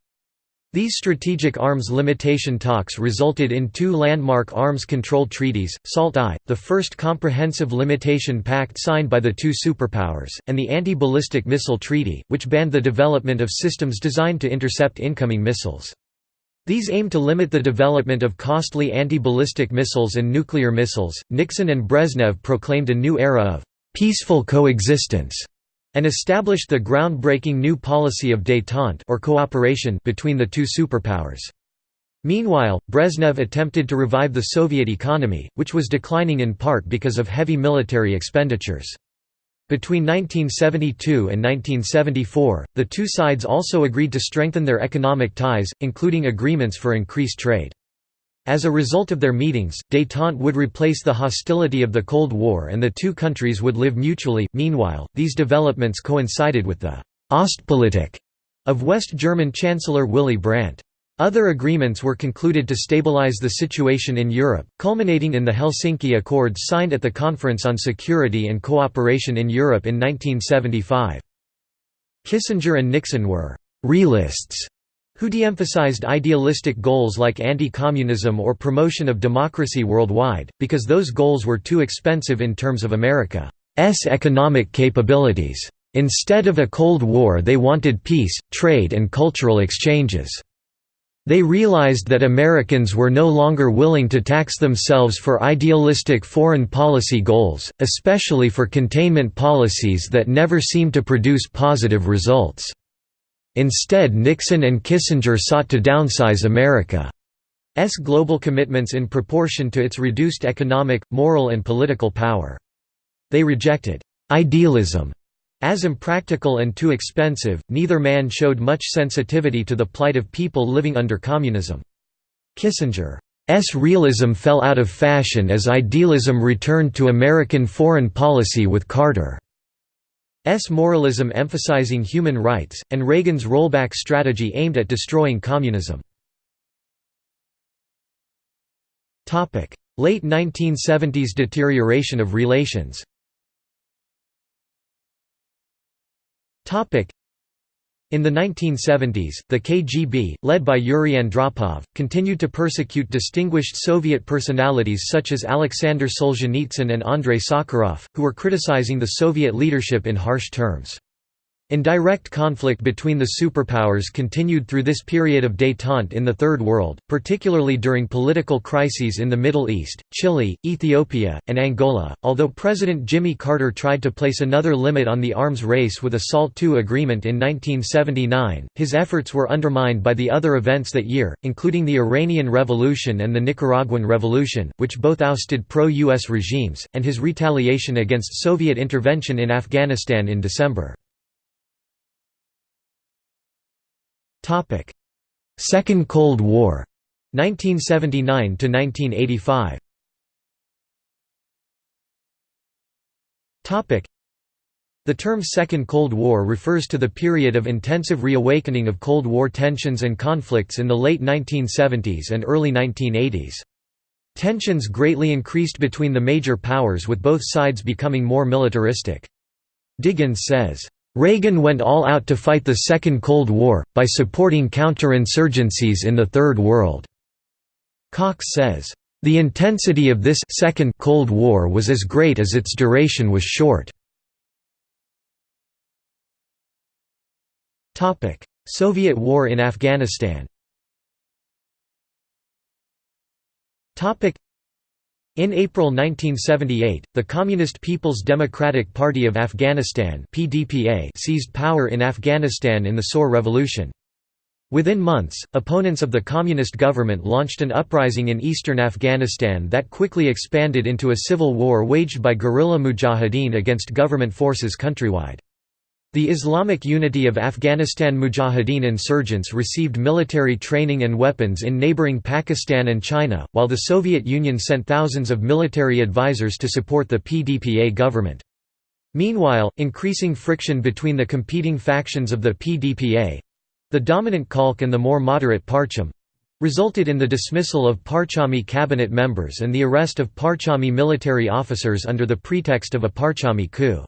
These strategic arms limitation talks resulted in two landmark arms control treaties, SALT-I, the first comprehensive limitation pact signed by the two superpowers, and the Anti-Ballistic Missile Treaty, which banned the development of systems designed to intercept incoming missiles. These aim to limit the development of costly anti-ballistic missiles and nuclear missiles. Nixon and Brezhnev proclaimed a new era of peaceful coexistence and established the groundbreaking new policy of détente or cooperation between the two superpowers. Meanwhile, Brezhnev attempted to revive the Soviet economy, which was declining in part because of heavy military expenditures. Between 1972 and 1974, the two sides also agreed to strengthen their economic ties, including agreements for increased trade. As a result of their meetings, détente would replace the hostility of the Cold War and the two countries would live mutually. Meanwhile, these developments coincided with the Ostpolitik of West German Chancellor Willy Brandt. Other agreements were concluded to stabilize the situation in Europe, culminating in the Helsinki Accords signed at the Conference on Security and Cooperation in Europe in 1975. Kissinger and Nixon were «realists» who de-emphasized idealistic goals like anti-communism or promotion of democracy worldwide, because those goals were too expensive in terms of America's economic capabilities. Instead of a Cold War they wanted peace, trade and cultural exchanges. They realized that Americans were no longer willing to tax themselves for idealistic foreign policy goals, especially for containment policies that never seemed to produce positive results. Instead Nixon and Kissinger sought to downsize America's global commitments in proportion to its reduced economic, moral and political power. They rejected «idealism» As impractical and too expensive, neither man showed much sensitivity to the plight of people living under communism. Kissinger's realism fell out of fashion as idealism returned to American foreign policy with Carter's moralism emphasizing human rights, and Reagan's rollback strategy aimed at destroying communism. Late 1970s deterioration of relations In the 1970s, the KGB, led by Yuri Andropov, continued to persecute distinguished Soviet personalities such as Alexander Solzhenitsyn and Andrei Sakharov, who were criticizing the Soviet leadership in harsh terms. Indirect conflict between the superpowers continued through this period of détente in the Third World, particularly during political crises in the Middle East, Chile, Ethiopia, and Angola. Although President Jimmy Carter tried to place another limit on the arms race with a SALT II agreement in 1979, his efforts were undermined by the other events that year, including the Iranian Revolution and the Nicaraguan Revolution, which both ousted pro-US regimes, and his retaliation against Soviet intervention in Afghanistan in December. Second Cold War, 1979 to 1985. Topic: The term Second Cold War refers to the period of intensive reawakening of Cold War tensions and conflicts in the late 1970s and early 1980s. Tensions greatly increased between the major powers with both sides becoming more militaristic. Diggins says, Reagan went all out to fight the Second Cold War, by supporting counterinsurgencies in the Third World. Cox says, "...the intensity of this Second Cold War was as great as its duration was short." Soviet war in Afghanistan in April 1978, the Communist People's Democratic Party of Afghanistan (PDPA) seized power in Afghanistan in the Saur Revolution. Within months, opponents of the communist government launched an uprising in eastern Afghanistan that quickly expanded into a civil war waged by guerrilla mujahideen against government forces countrywide. The Islamic Unity of Afghanistan Mujahideen insurgents received military training and weapons in neighboring Pakistan and China, while the Soviet Union sent thousands of military advisors to support the PDPA government. Meanwhile, increasing friction between the competing factions of the PDPA—the dominant Khalq and the more moderate Parcham—resulted in the dismissal of Parchami cabinet members and the arrest of Parchami military officers under the pretext of a Parchami coup.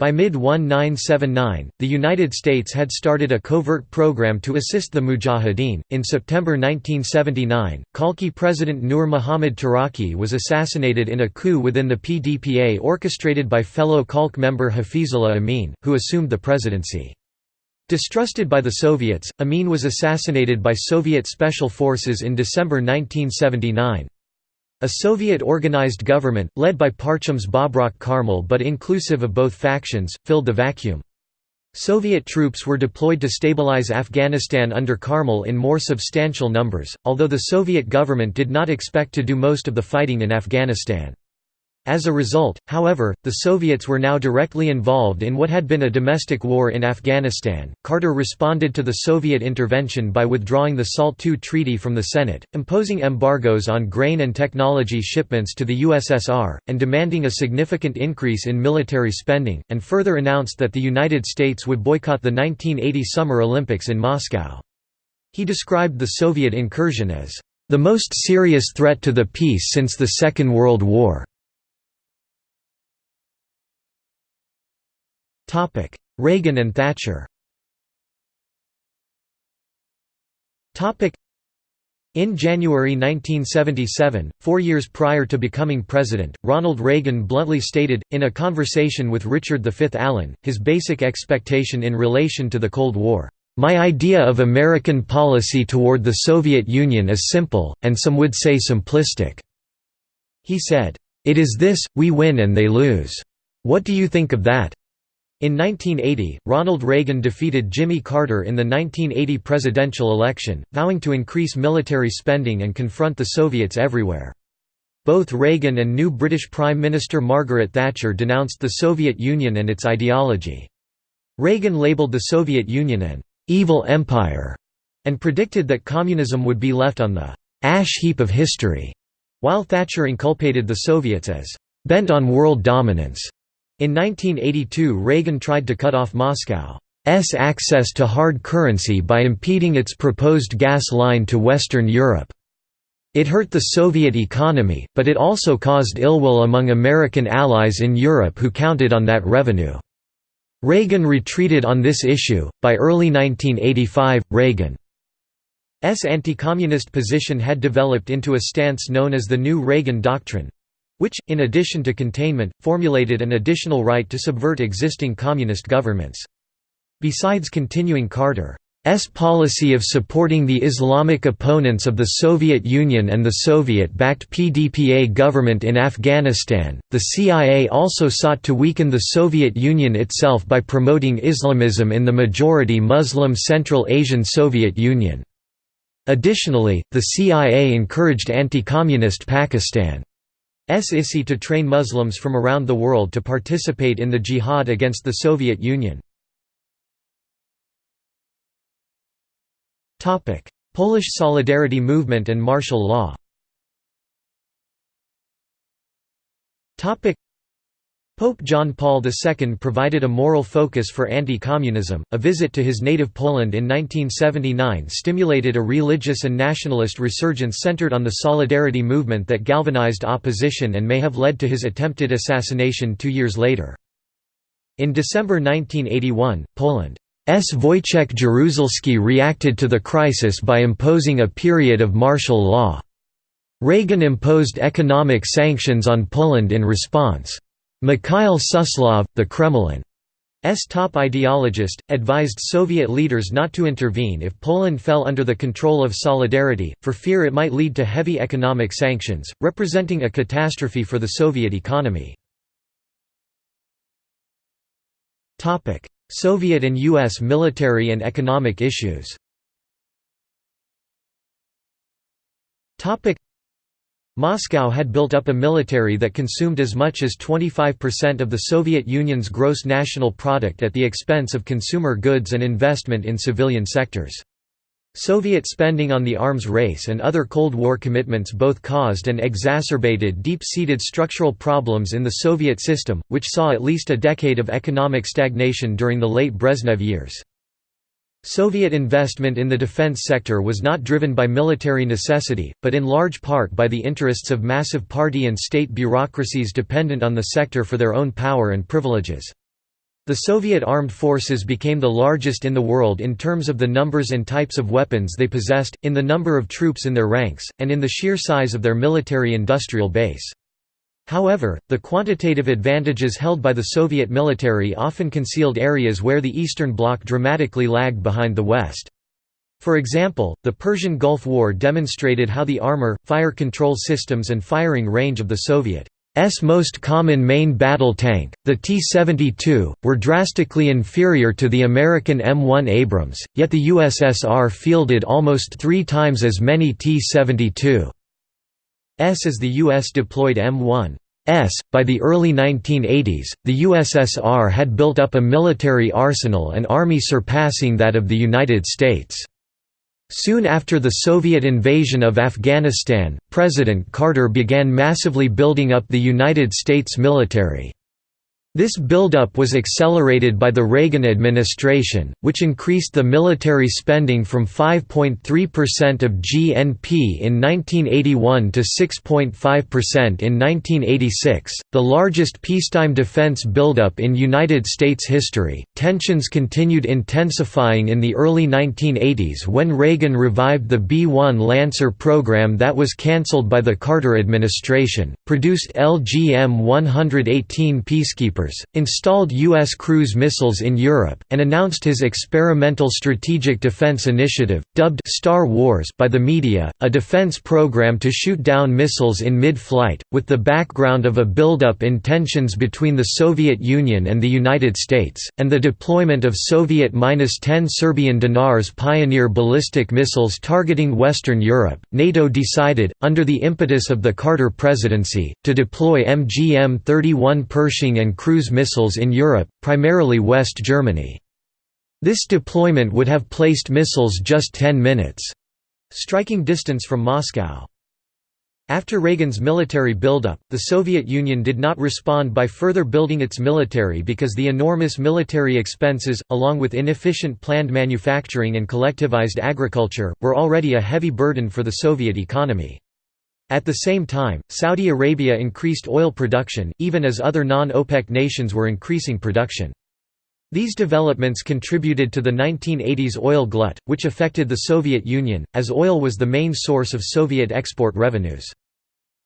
By mid-1979, the United States had started a covert program to assist the Mujahideen. In September 1979, Khalqi President Nur Muhammad Taraki was assassinated in a coup within the PDPA orchestrated by fellow Khalq member Hafizullah Amin, who assumed the presidency. Distrusted by the Soviets, Amin was assassinated by Soviet Special Forces in December 1979. A Soviet-organized government, led by Parcham's Babrak Karmal but inclusive of both factions, filled the vacuum. Soviet troops were deployed to stabilize Afghanistan under Karmal in more substantial numbers, although the Soviet government did not expect to do most of the fighting in Afghanistan. As a result, however, the Soviets were now directly involved in what had been a domestic war in Afghanistan. Carter responded to the Soviet intervention by withdrawing the SALT II treaty from the Senate, imposing embargoes on grain and technology shipments to the USSR, and demanding a significant increase in military spending, and further announced that the United States would boycott the 1980 Summer Olympics in Moscow. He described the Soviet incursion as the most serious threat to the peace since the Second World War. Reagan and Thatcher Topic: in January 1977, four years prior to becoming president, Ronald Reagan bluntly stated, in a conversation with Richard V. Allen, his basic expectation in relation to the Cold War. My idea of American policy toward the Soviet Union is simple, and some would say simplistic." He said, "'It is this, we win and they lose. What do you think of that?' In 1980, Ronald Reagan defeated Jimmy Carter in the 1980 presidential election, vowing to increase military spending and confront the Soviets everywhere. Both Reagan and new British Prime Minister Margaret Thatcher denounced the Soviet Union and its ideology. Reagan labelled the Soviet Union an «evil empire» and predicted that communism would be left on the «ash heap of history», while Thatcher inculpated the Soviets as «bent on world dominance». In 1982 Reagan tried to cut off Moscow's access to hard currency by impeding its proposed gas line to Western Europe. It hurt the Soviet economy, but it also caused ill will among American allies in Europe who counted on that revenue. Reagan retreated on this issue. By early 1985, Reagan's anti-communist position had developed into a stance known as the New Reagan Doctrine which, in addition to containment, formulated an additional right to subvert existing communist governments. Besides continuing Carter S policy of supporting the Islamic opponents of the Soviet Union and the Soviet-backed PDPA government in Afghanistan, the CIA also sought to weaken the Soviet Union itself by promoting Islamism in the majority Muslim Central Asian Soviet Union. Additionally, the CIA encouraged anti-communist Pakistan's ISI to train Muslims from around the world to participate in the jihad against the Soviet Union. Polish Solidarity Movement and martial law Pope John Paul II provided a moral focus for anti-communism. A visit to his native Poland in 1979 stimulated a religious and nationalist resurgence centered on the Solidarity movement that galvanized opposition and may have led to his attempted assassination two years later. In December 1981, Poland's. Wojciech Jaruzelski reacted to the crisis by imposing a period of martial law. Reagan imposed economic sanctions on Poland in response. Mikhail Suslov, the Kremlin's top ideologist, advised Soviet leaders not to intervene if Poland fell under the control of Solidarity, for fear it might lead to heavy economic sanctions, representing a catastrophe for the Soviet economy. Soviet and U.S. military and economic issues Moscow had built up a military that consumed as much as 25% of the Soviet Union's gross national product at the expense of consumer goods and investment in civilian sectors. Soviet spending on the arms race and other Cold War commitments both caused and exacerbated deep-seated structural problems in the Soviet system, which saw at least a decade of economic stagnation during the late Brezhnev years. Soviet investment in the defense sector was not driven by military necessity, but in large part by the interests of massive party and state bureaucracies dependent on the sector for their own power and privileges. The Soviet armed forces became the largest in the world in terms of the numbers and types of weapons they possessed, in the number of troops in their ranks, and in the sheer size of their military-industrial base. However, the quantitative advantages held by the Soviet military often concealed areas where the Eastern Bloc dramatically lagged behind the West. For example, the Persian Gulf War demonstrated how the armor, fire control systems and firing range of the Soviet S most common main battle tank, the T-72, were drastically inferior to the American M1 Abrams, yet the USSR fielded almost three times as many T-72s as the US deployed M1 S. By the early 1980s, the USSR had built up a military arsenal and army surpassing that of the United States. Soon after the Soviet invasion of Afghanistan, President Carter began massively building up the United States military. This buildup was accelerated by the Reagan administration, which increased the military spending from 5.3% of GNP in 1981 to 6.5% in 1986, the largest peacetime defense buildup in United States history. Tensions continued intensifying in the early 1980s when Reagan revived the B 1 Lancer program that was cancelled by the Carter administration, produced LGM 118 peacekeepers installed U.S. cruise missiles in Europe, and announced his experimental strategic defense initiative, dubbed Star Wars by the media, a defense program to shoot down missiles in mid-flight, with the background of a buildup in tensions between the Soviet Union and the United States, and the deployment of Soviet-10 Serbian Dinars Pioneer ballistic missiles targeting Western Europe. NATO decided, under the impetus of the Carter presidency, to deploy MGM-31 Pershing and cruise missiles in Europe, primarily West Germany. This deployment would have placed missiles just 10 minutes striking distance from Moscow. After Reagan's military buildup, the Soviet Union did not respond by further building its military because the enormous military expenses, along with inefficient planned manufacturing and collectivized agriculture, were already a heavy burden for the Soviet economy. At the same time, Saudi Arabia increased oil production, even as other non-OPEC nations were increasing production. These developments contributed to the 1980s oil glut, which affected the Soviet Union, as oil was the main source of Soviet export revenues.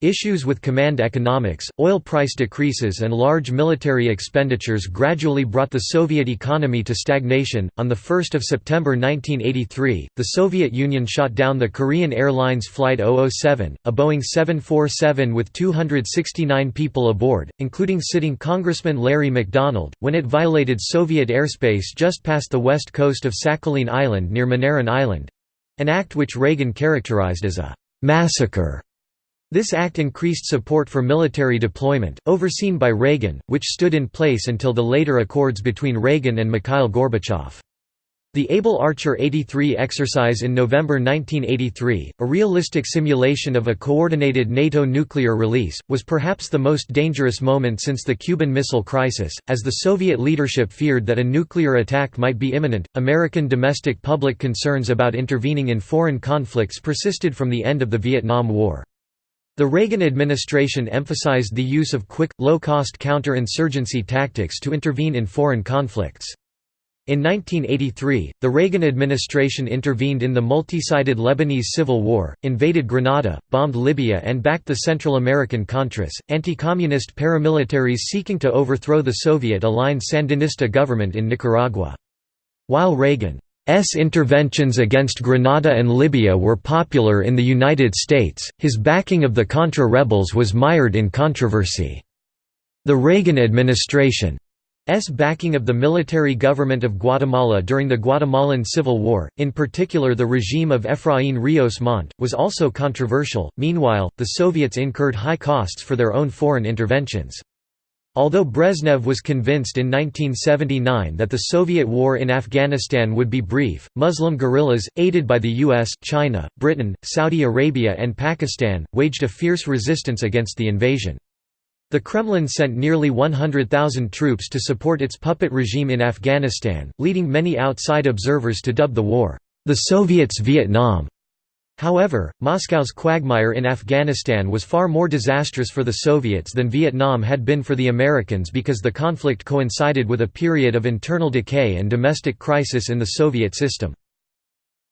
Issues with command economics, oil price decreases, and large military expenditures gradually brought the Soviet economy to stagnation. On 1 September 1983, the Soviet Union shot down the Korean Airlines Flight 007, a Boeing 747 with 269 people aboard, including sitting Congressman Larry McDonald, when it violated Soviet airspace just past the west coast of Sakhalin Island near Moneron Island an act which Reagan characterized as a massacre. This act increased support for military deployment, overseen by Reagan, which stood in place until the later accords between Reagan and Mikhail Gorbachev. The Able Archer 83 exercise in November 1983, a realistic simulation of a coordinated NATO nuclear release, was perhaps the most dangerous moment since the Cuban Missile Crisis, as the Soviet leadership feared that a nuclear attack might be imminent. American domestic public concerns about intervening in foreign conflicts persisted from the end of the Vietnam War. The Reagan administration emphasized the use of quick, low-cost counter-insurgency tactics to intervene in foreign conflicts. In 1983, the Reagan administration intervened in the multi-sided Lebanese Civil War, invaded Grenada, bombed Libya and backed the Central American Contras, anti-communist paramilitaries seeking to overthrow the Soviet-aligned Sandinista government in Nicaragua. While Reagan S interventions against Grenada and Libya were popular in the United States, his backing of the Contra rebels was mired in controversy. The Reagan administration's backing of the military government of Guatemala during the Guatemalan Civil War, in particular the regime of Efraín Ríos Montt, was also controversial. Meanwhile, the Soviets incurred high costs for their own foreign interventions. Although Brezhnev was convinced in 1979 that the Soviet war in Afghanistan would be brief, Muslim guerrillas, aided by the US, China, Britain, Saudi Arabia and Pakistan, waged a fierce resistance against the invasion. The Kremlin sent nearly 100,000 troops to support its puppet regime in Afghanistan, leading many outside observers to dub the war, "...the Soviets' Vietnam." However, Moscow's quagmire in Afghanistan was far more disastrous for the Soviets than Vietnam had been for the Americans because the conflict coincided with a period of internal decay and domestic crisis in the Soviet system.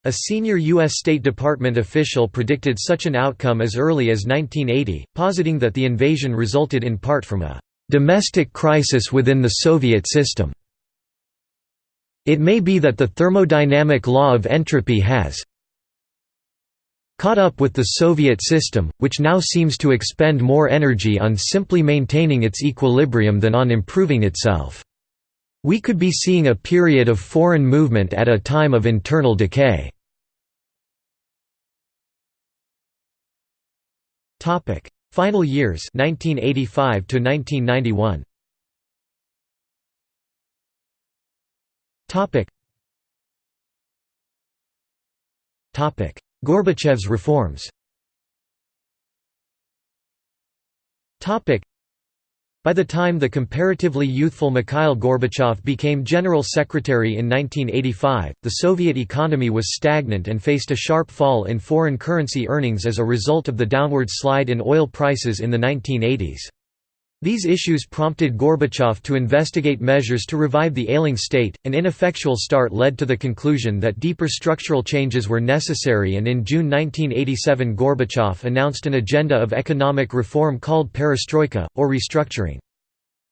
A senior U.S. State Department official predicted such an outcome as early as 1980, positing that the invasion resulted in part from a «domestic crisis within the Soviet system». It may be that the thermodynamic law of entropy has, caught up with the Soviet system, which now seems to expend more energy on simply maintaining its equilibrium than on improving itself. We could be seeing a period of foreign movement at a time of internal decay. Final years 1985 to 1991. Topic. Gorbachev's reforms by the time the comparatively youthful Mikhail Gorbachev became General Secretary in 1985, the Soviet economy was stagnant and faced a sharp fall in foreign currency earnings as a result of the downward slide in oil prices in the 1980s. These issues prompted Gorbachev to investigate measures to revive the ailing state. An ineffectual start led to the conclusion that deeper structural changes were necessary, and in June 1987, Gorbachev announced an agenda of economic reform called perestroika, or restructuring.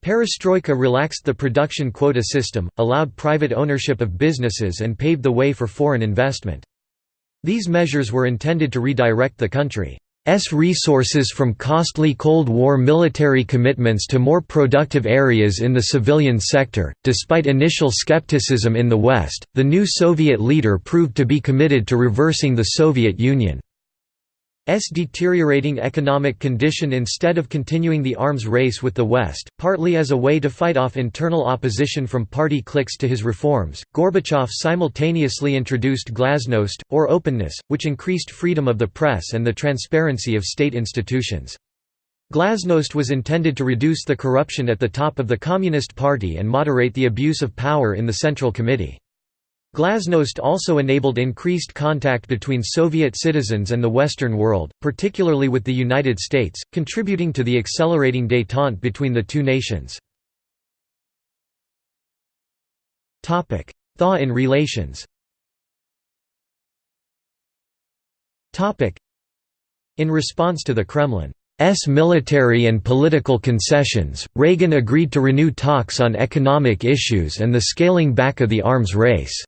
Perestroika relaxed the production quota system, allowed private ownership of businesses and paved the way for foreign investment. These measures were intended to redirect the country. S resources from costly Cold War military commitments to more productive areas in the civilian sector. Despite initial skepticism in the West, the new Soviet leader proved to be committed to reversing the Soviet Union. S deteriorating economic condition instead of continuing the arms race with the West, partly as a way to fight off internal opposition from party cliques to his reforms. Gorbachev simultaneously introduced glasnost, or openness, which increased freedom of the press and the transparency of state institutions. Glasnost was intended to reduce the corruption at the top of the Communist Party and moderate the abuse of power in the Central Committee. Glasnost also enabled increased contact between Soviet citizens and the Western world, particularly with the United States, contributing to the accelerating détente between the two nations. Thaw in relations In response to the Kremlin's military and political concessions, Reagan agreed to renew talks on economic issues and the scaling back of the arms race.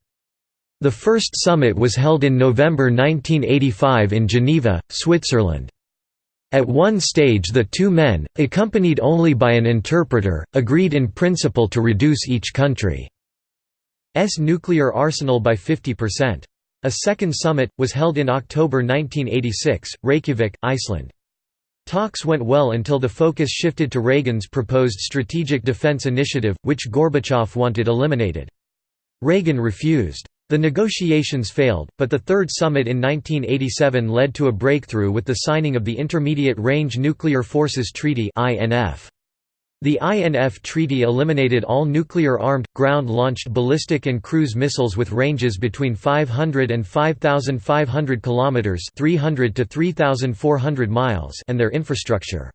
The first summit was held in November 1985 in Geneva, Switzerland. At one stage the two men, accompanied only by an interpreter, agreed in principle to reduce each country's nuclear arsenal by 50%. A second summit, was held in October 1986, Reykjavik, Iceland. Talks went well until the focus shifted to Reagan's proposed Strategic Defense Initiative, which Gorbachev wanted eliminated. Reagan refused. The negotiations failed, but the Third Summit in 1987 led to a breakthrough with the signing of the Intermediate Range Nuclear Forces Treaty The INF Treaty eliminated all nuclear-armed, ground-launched ballistic and cruise missiles with ranges between 500 and 5,500 kilometers (300 to 3,400 miles) and their infrastructure.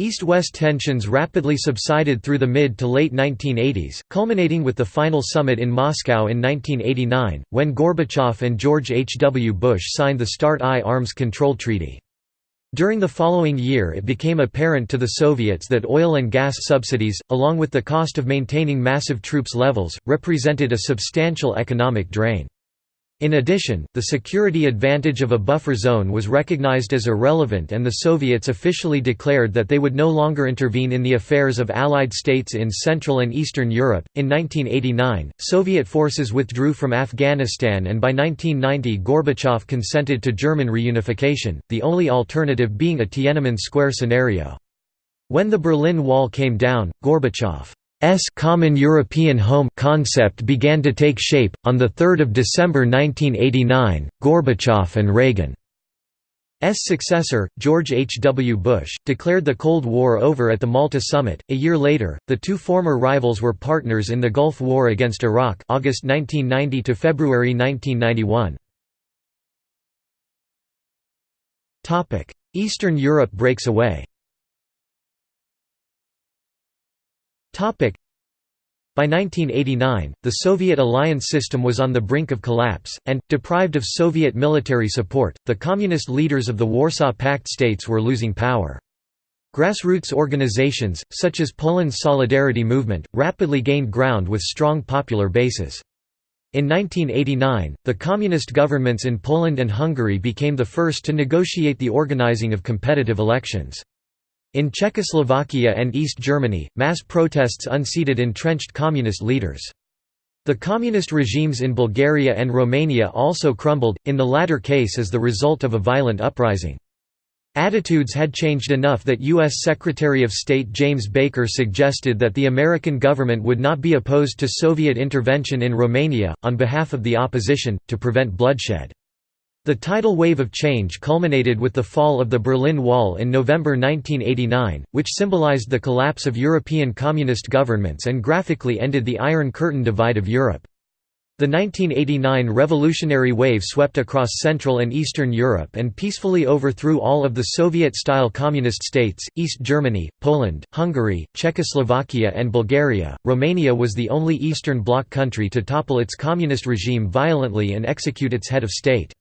East-West tensions rapidly subsided through the mid to late 1980s, culminating with the final summit in Moscow in 1989, when Gorbachev and George H. W. Bush signed the START-I Arms Control Treaty. During the following year it became apparent to the Soviets that oil and gas subsidies, along with the cost of maintaining massive troops levels, represented a substantial economic drain. In addition, the security advantage of a buffer zone was recognized as irrelevant and the Soviets officially declared that they would no longer intervene in the affairs of Allied states in Central and Eastern Europe. In 1989, Soviet forces withdrew from Afghanistan and by 1990 Gorbachev consented to German reunification, the only alternative being a Tiananmen Square scenario. When the Berlin Wall came down, Gorbachev S common European home concept began to take shape. On 3 December 1989, Gorbachev and Reagan S successor, George H. W. Bush, declared the Cold War over at the Malta summit. A year later, the two former rivals were partners in the Gulf War against Iraq, August 1990 to February 1991. Topic: Eastern Europe breaks away. By 1989, the Soviet alliance system was on the brink of collapse, and, deprived of Soviet military support, the communist leaders of the Warsaw Pact states were losing power. Grassroots organizations, such as Poland's Solidarity Movement, rapidly gained ground with strong popular bases. In 1989, the communist governments in Poland and Hungary became the first to negotiate the organizing of competitive elections. In Czechoslovakia and East Germany, mass protests unseated entrenched communist leaders. The communist regimes in Bulgaria and Romania also crumbled, in the latter case as the result of a violent uprising. Attitudes had changed enough that U.S. Secretary of State James Baker suggested that the American government would not be opposed to Soviet intervention in Romania, on behalf of the opposition, to prevent bloodshed. The tidal wave of change culminated with the fall of the Berlin Wall in November 1989, which symbolized the collapse of European communist governments and graphically ended the Iron Curtain divide of Europe. The 1989 revolutionary wave swept across Central and Eastern Europe and peacefully overthrew all of the Soviet-style communist states, East Germany, Poland, Hungary, Czechoslovakia and Bulgaria. Romania was the only Eastern Bloc country to topple its communist regime violently and execute its head of state.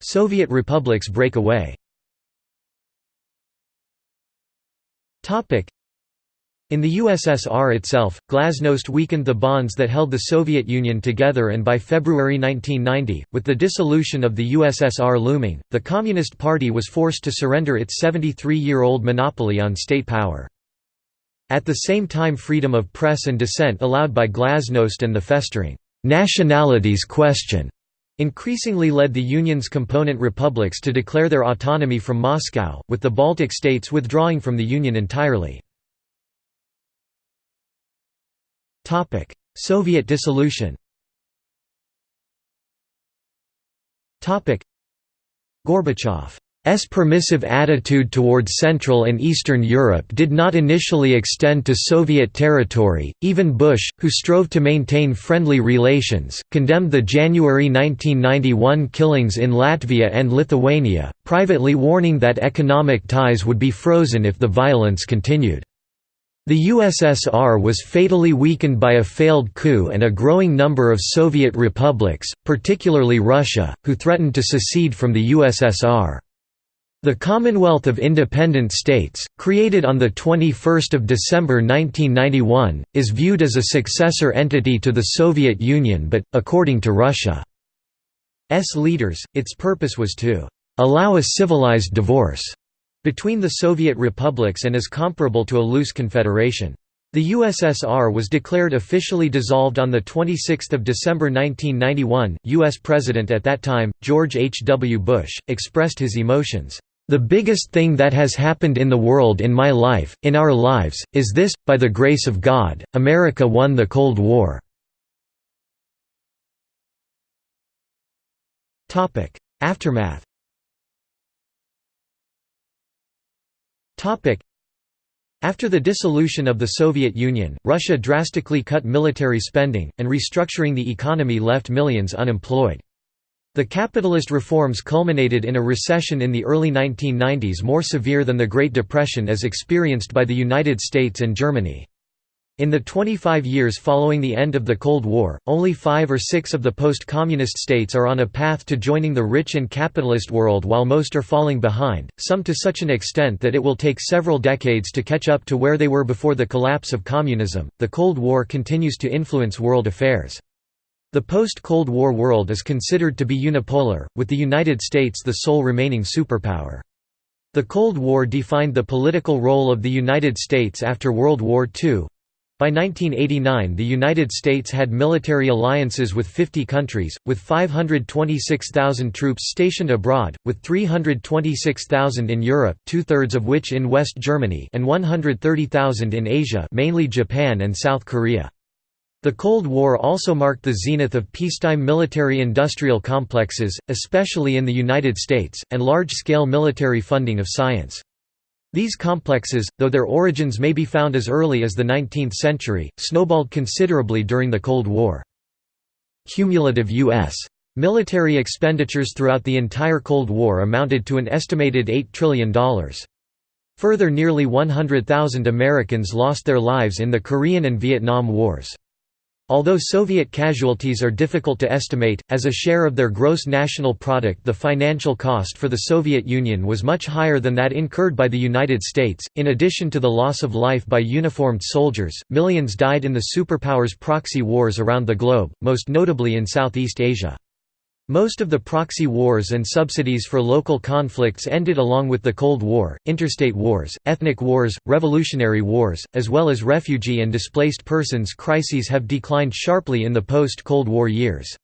Soviet republics break away. In the USSR itself, glasnost weakened the bonds that held the Soviet Union together and by February 1990, with the dissolution of the USSR looming, the Communist Party was forced to surrender its 73-year-old monopoly on state power. At the same time freedom of press and dissent allowed by glasnost and the festering «nationalities question» increasingly led the Union's component republics to declare their autonomy from Moscow, with the Baltic states withdrawing from the Union entirely. Soviet dissolution Gorbachev S permissive attitude towards Central and Eastern Europe did not initially extend to Soviet territory. Even Bush, who strove to maintain friendly relations, condemned the January 1991 killings in Latvia and Lithuania, privately warning that economic ties would be frozen if the violence continued. The USSR was fatally weakened by a failed coup and a growing number of Soviet republics, particularly Russia, who threatened to secede from the USSR. The Commonwealth of Independent States, created on 21 December 1991, is viewed as a successor entity to the Soviet Union but, according to Russia's leaders, its purpose was to «allow a civilized divorce» between the Soviet republics and is comparable to a loose confederation. The USSR was declared officially dissolved on 26 December 1991. U.S. President at that time, George H. W. Bush, expressed his emotions. The biggest thing that has happened in the world in my life, in our lives, is this, by the grace of God, America won the Cold War." Aftermath after the dissolution of the Soviet Union, Russia drastically cut military spending, and restructuring the economy left millions unemployed. The capitalist reforms culminated in a recession in the early 1990s more severe than the Great Depression as experienced by the United States and Germany. In the 25 years following the end of the Cold War, only five or six of the post-communist states are on a path to joining the rich and capitalist world while most are falling behind, some to such an extent that it will take several decades to catch up to where they were before the collapse of communism. The Cold War continues to influence world affairs. The post-Cold War world is considered to be unipolar, with the United States the sole remaining superpower. The Cold War defined the political role of the United States after World War II. By 1989 the United States had military alliances with 50 countries, with 526,000 troops stationed abroad, with 326,000 in Europe two-thirds of which in West Germany and 130,000 in Asia mainly Japan and South Korea. The Cold War also marked the zenith of peacetime military-industrial complexes, especially in the United States, and large-scale military funding of science. These complexes, though their origins may be found as early as the 19th century, snowballed considerably during the Cold War. Cumulative U.S. military expenditures throughout the entire Cold War amounted to an estimated $8 trillion. Further nearly 100,000 Americans lost their lives in the Korean and Vietnam Wars. Although Soviet casualties are difficult to estimate, as a share of their gross national product the financial cost for the Soviet Union was much higher than that incurred by the United States. In addition to the loss of life by uniformed soldiers, millions died in the superpowers' proxy wars around the globe, most notably in Southeast Asia. Most of the proxy wars and subsidies for local conflicts ended along with the Cold War, interstate wars, ethnic wars, revolutionary wars, as well as refugee and displaced persons crises have declined sharply in the post-Cold War years.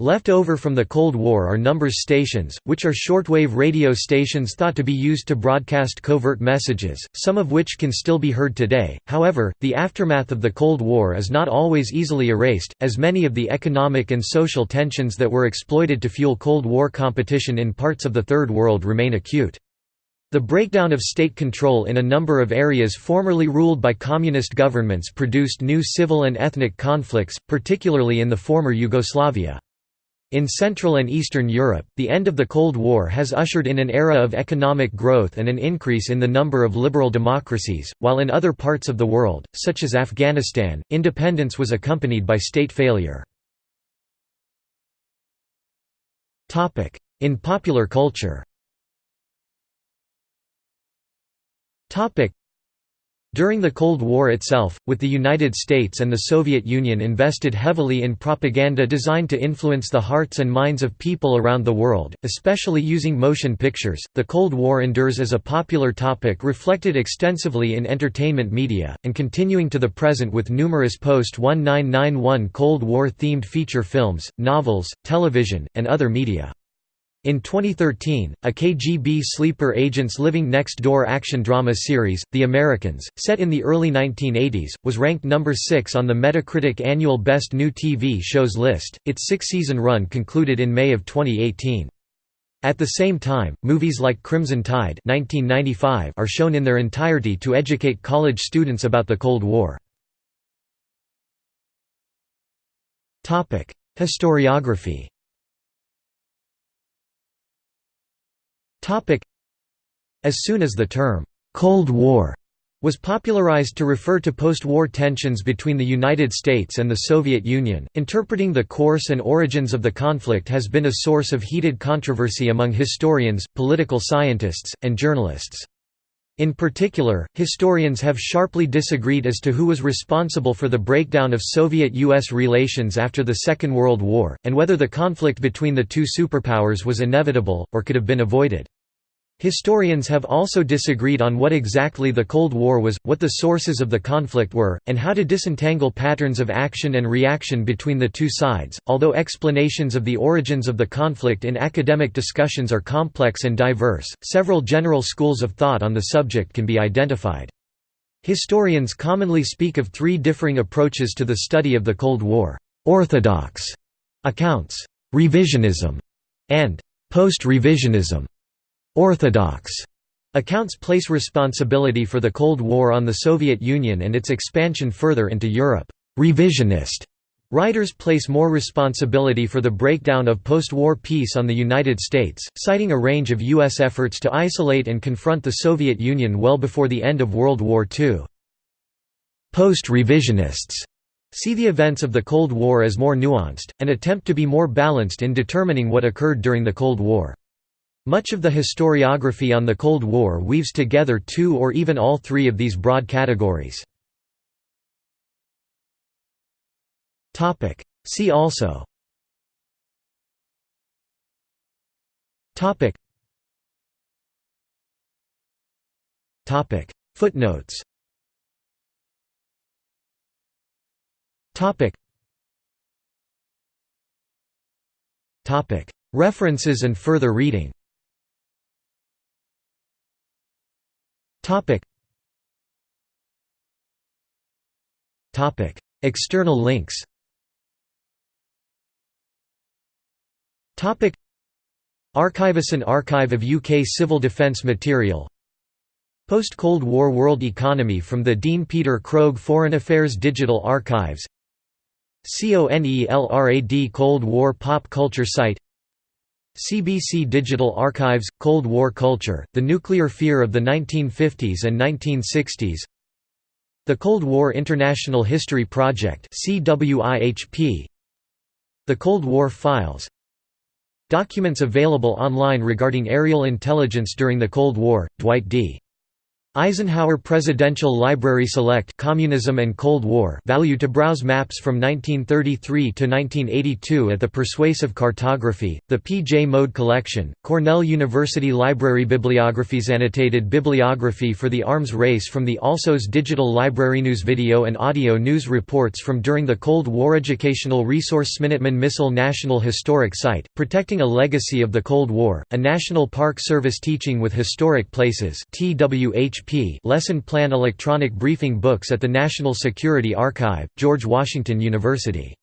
Left over from the Cold War are numbers stations, which are shortwave radio stations thought to be used to broadcast covert messages, some of which can still be heard today. However, the aftermath of the Cold War is not always easily erased, as many of the economic and social tensions that were exploited to fuel Cold War competition in parts of the Third World remain acute. The breakdown of state control in a number of areas formerly ruled by communist governments produced new civil and ethnic conflicts, particularly in the former Yugoslavia. In Central and Eastern Europe, the end of the Cold War has ushered in an era of economic growth and an increase in the number of liberal democracies, while in other parts of the world, such as Afghanistan, independence was accompanied by state failure. In popular culture During the Cold War itself, with the United States and the Soviet Union invested heavily in propaganda designed to influence the hearts and minds of people around the world, especially using motion pictures, the Cold War endures as a popular topic reflected extensively in entertainment media, and continuing to the present with numerous post-1991 Cold War-themed feature films, novels, television, and other media. In 2013, a KGB sleeper agents living next door action drama series, The Americans, set in the early 1980s, was ranked number 6 on the Metacritic annual Best New TV Shows list. Its six-season run concluded in May of 2018. At the same time, movies like Crimson Tide 1995 are shown in their entirety to educate college students about the Cold War. Historiography As soon as the term, "'Cold War' was popularized to refer to post-war tensions between the United States and the Soviet Union. Interpreting the course and origins of the conflict has been a source of heated controversy among historians, political scientists, and journalists. In particular, historians have sharply disagreed as to who was responsible for the breakdown of Soviet-US relations after the Second World War, and whether the conflict between the two superpowers was inevitable, or could have been avoided. Historians have also disagreed on what exactly the Cold War was, what the sources of the conflict were, and how to disentangle patterns of action and reaction between the two sides. Although explanations of the origins of the conflict in academic discussions are complex and diverse, several general schools of thought on the subject can be identified. Historians commonly speak of three differing approaches to the study of the Cold War: orthodox accounts, revisionism, and post-revisionism. Orthodox accounts place responsibility for the Cold War on the Soviet Union and its expansion further into Europe. Revisionist writers place more responsibility for the breakdown of post-war peace on the United States, citing a range of U.S. efforts to isolate and confront the Soviet Union well before the end of World War II. Post-revisionists see the events of the Cold War as more nuanced, and attempt to be more balanced in determining what occurred during the Cold War. Much of the historiography on the Cold War weaves together two or even all three of these broad categories. See also. Footnotes. References and further reading Topic. Topic. External links Topic. Archivus Archive of UK Civil Defence Material Post-Cold War World Economy from the Dean Peter Krogh Foreign Affairs Digital Archives CONELRAD Cold War Pop Culture Site CBC Digital Archives – Cold War Culture, The Nuclear Fear of the 1950s and 1960s The Cold War International History Project The Cold War Files. Documents available online regarding aerial intelligence during the Cold War, Dwight D. Eisenhower Presidential Library Select Communism and Cold War value to browse maps from 1933 to 1982 at the Persuasive Cartography, the P. J. Mode Collection, Cornell University Library Bibliographies Annotated bibliography for the arms race from the Alsos Digital Library News Video and audio news reports from during the Cold War Educational Resource Minuteman Missile National Historic Site, Protecting a Legacy of the Cold War, a National Park Service Teaching with Historic Places TWH Lesson Plan Electronic Briefing Books at the National Security Archive, George Washington University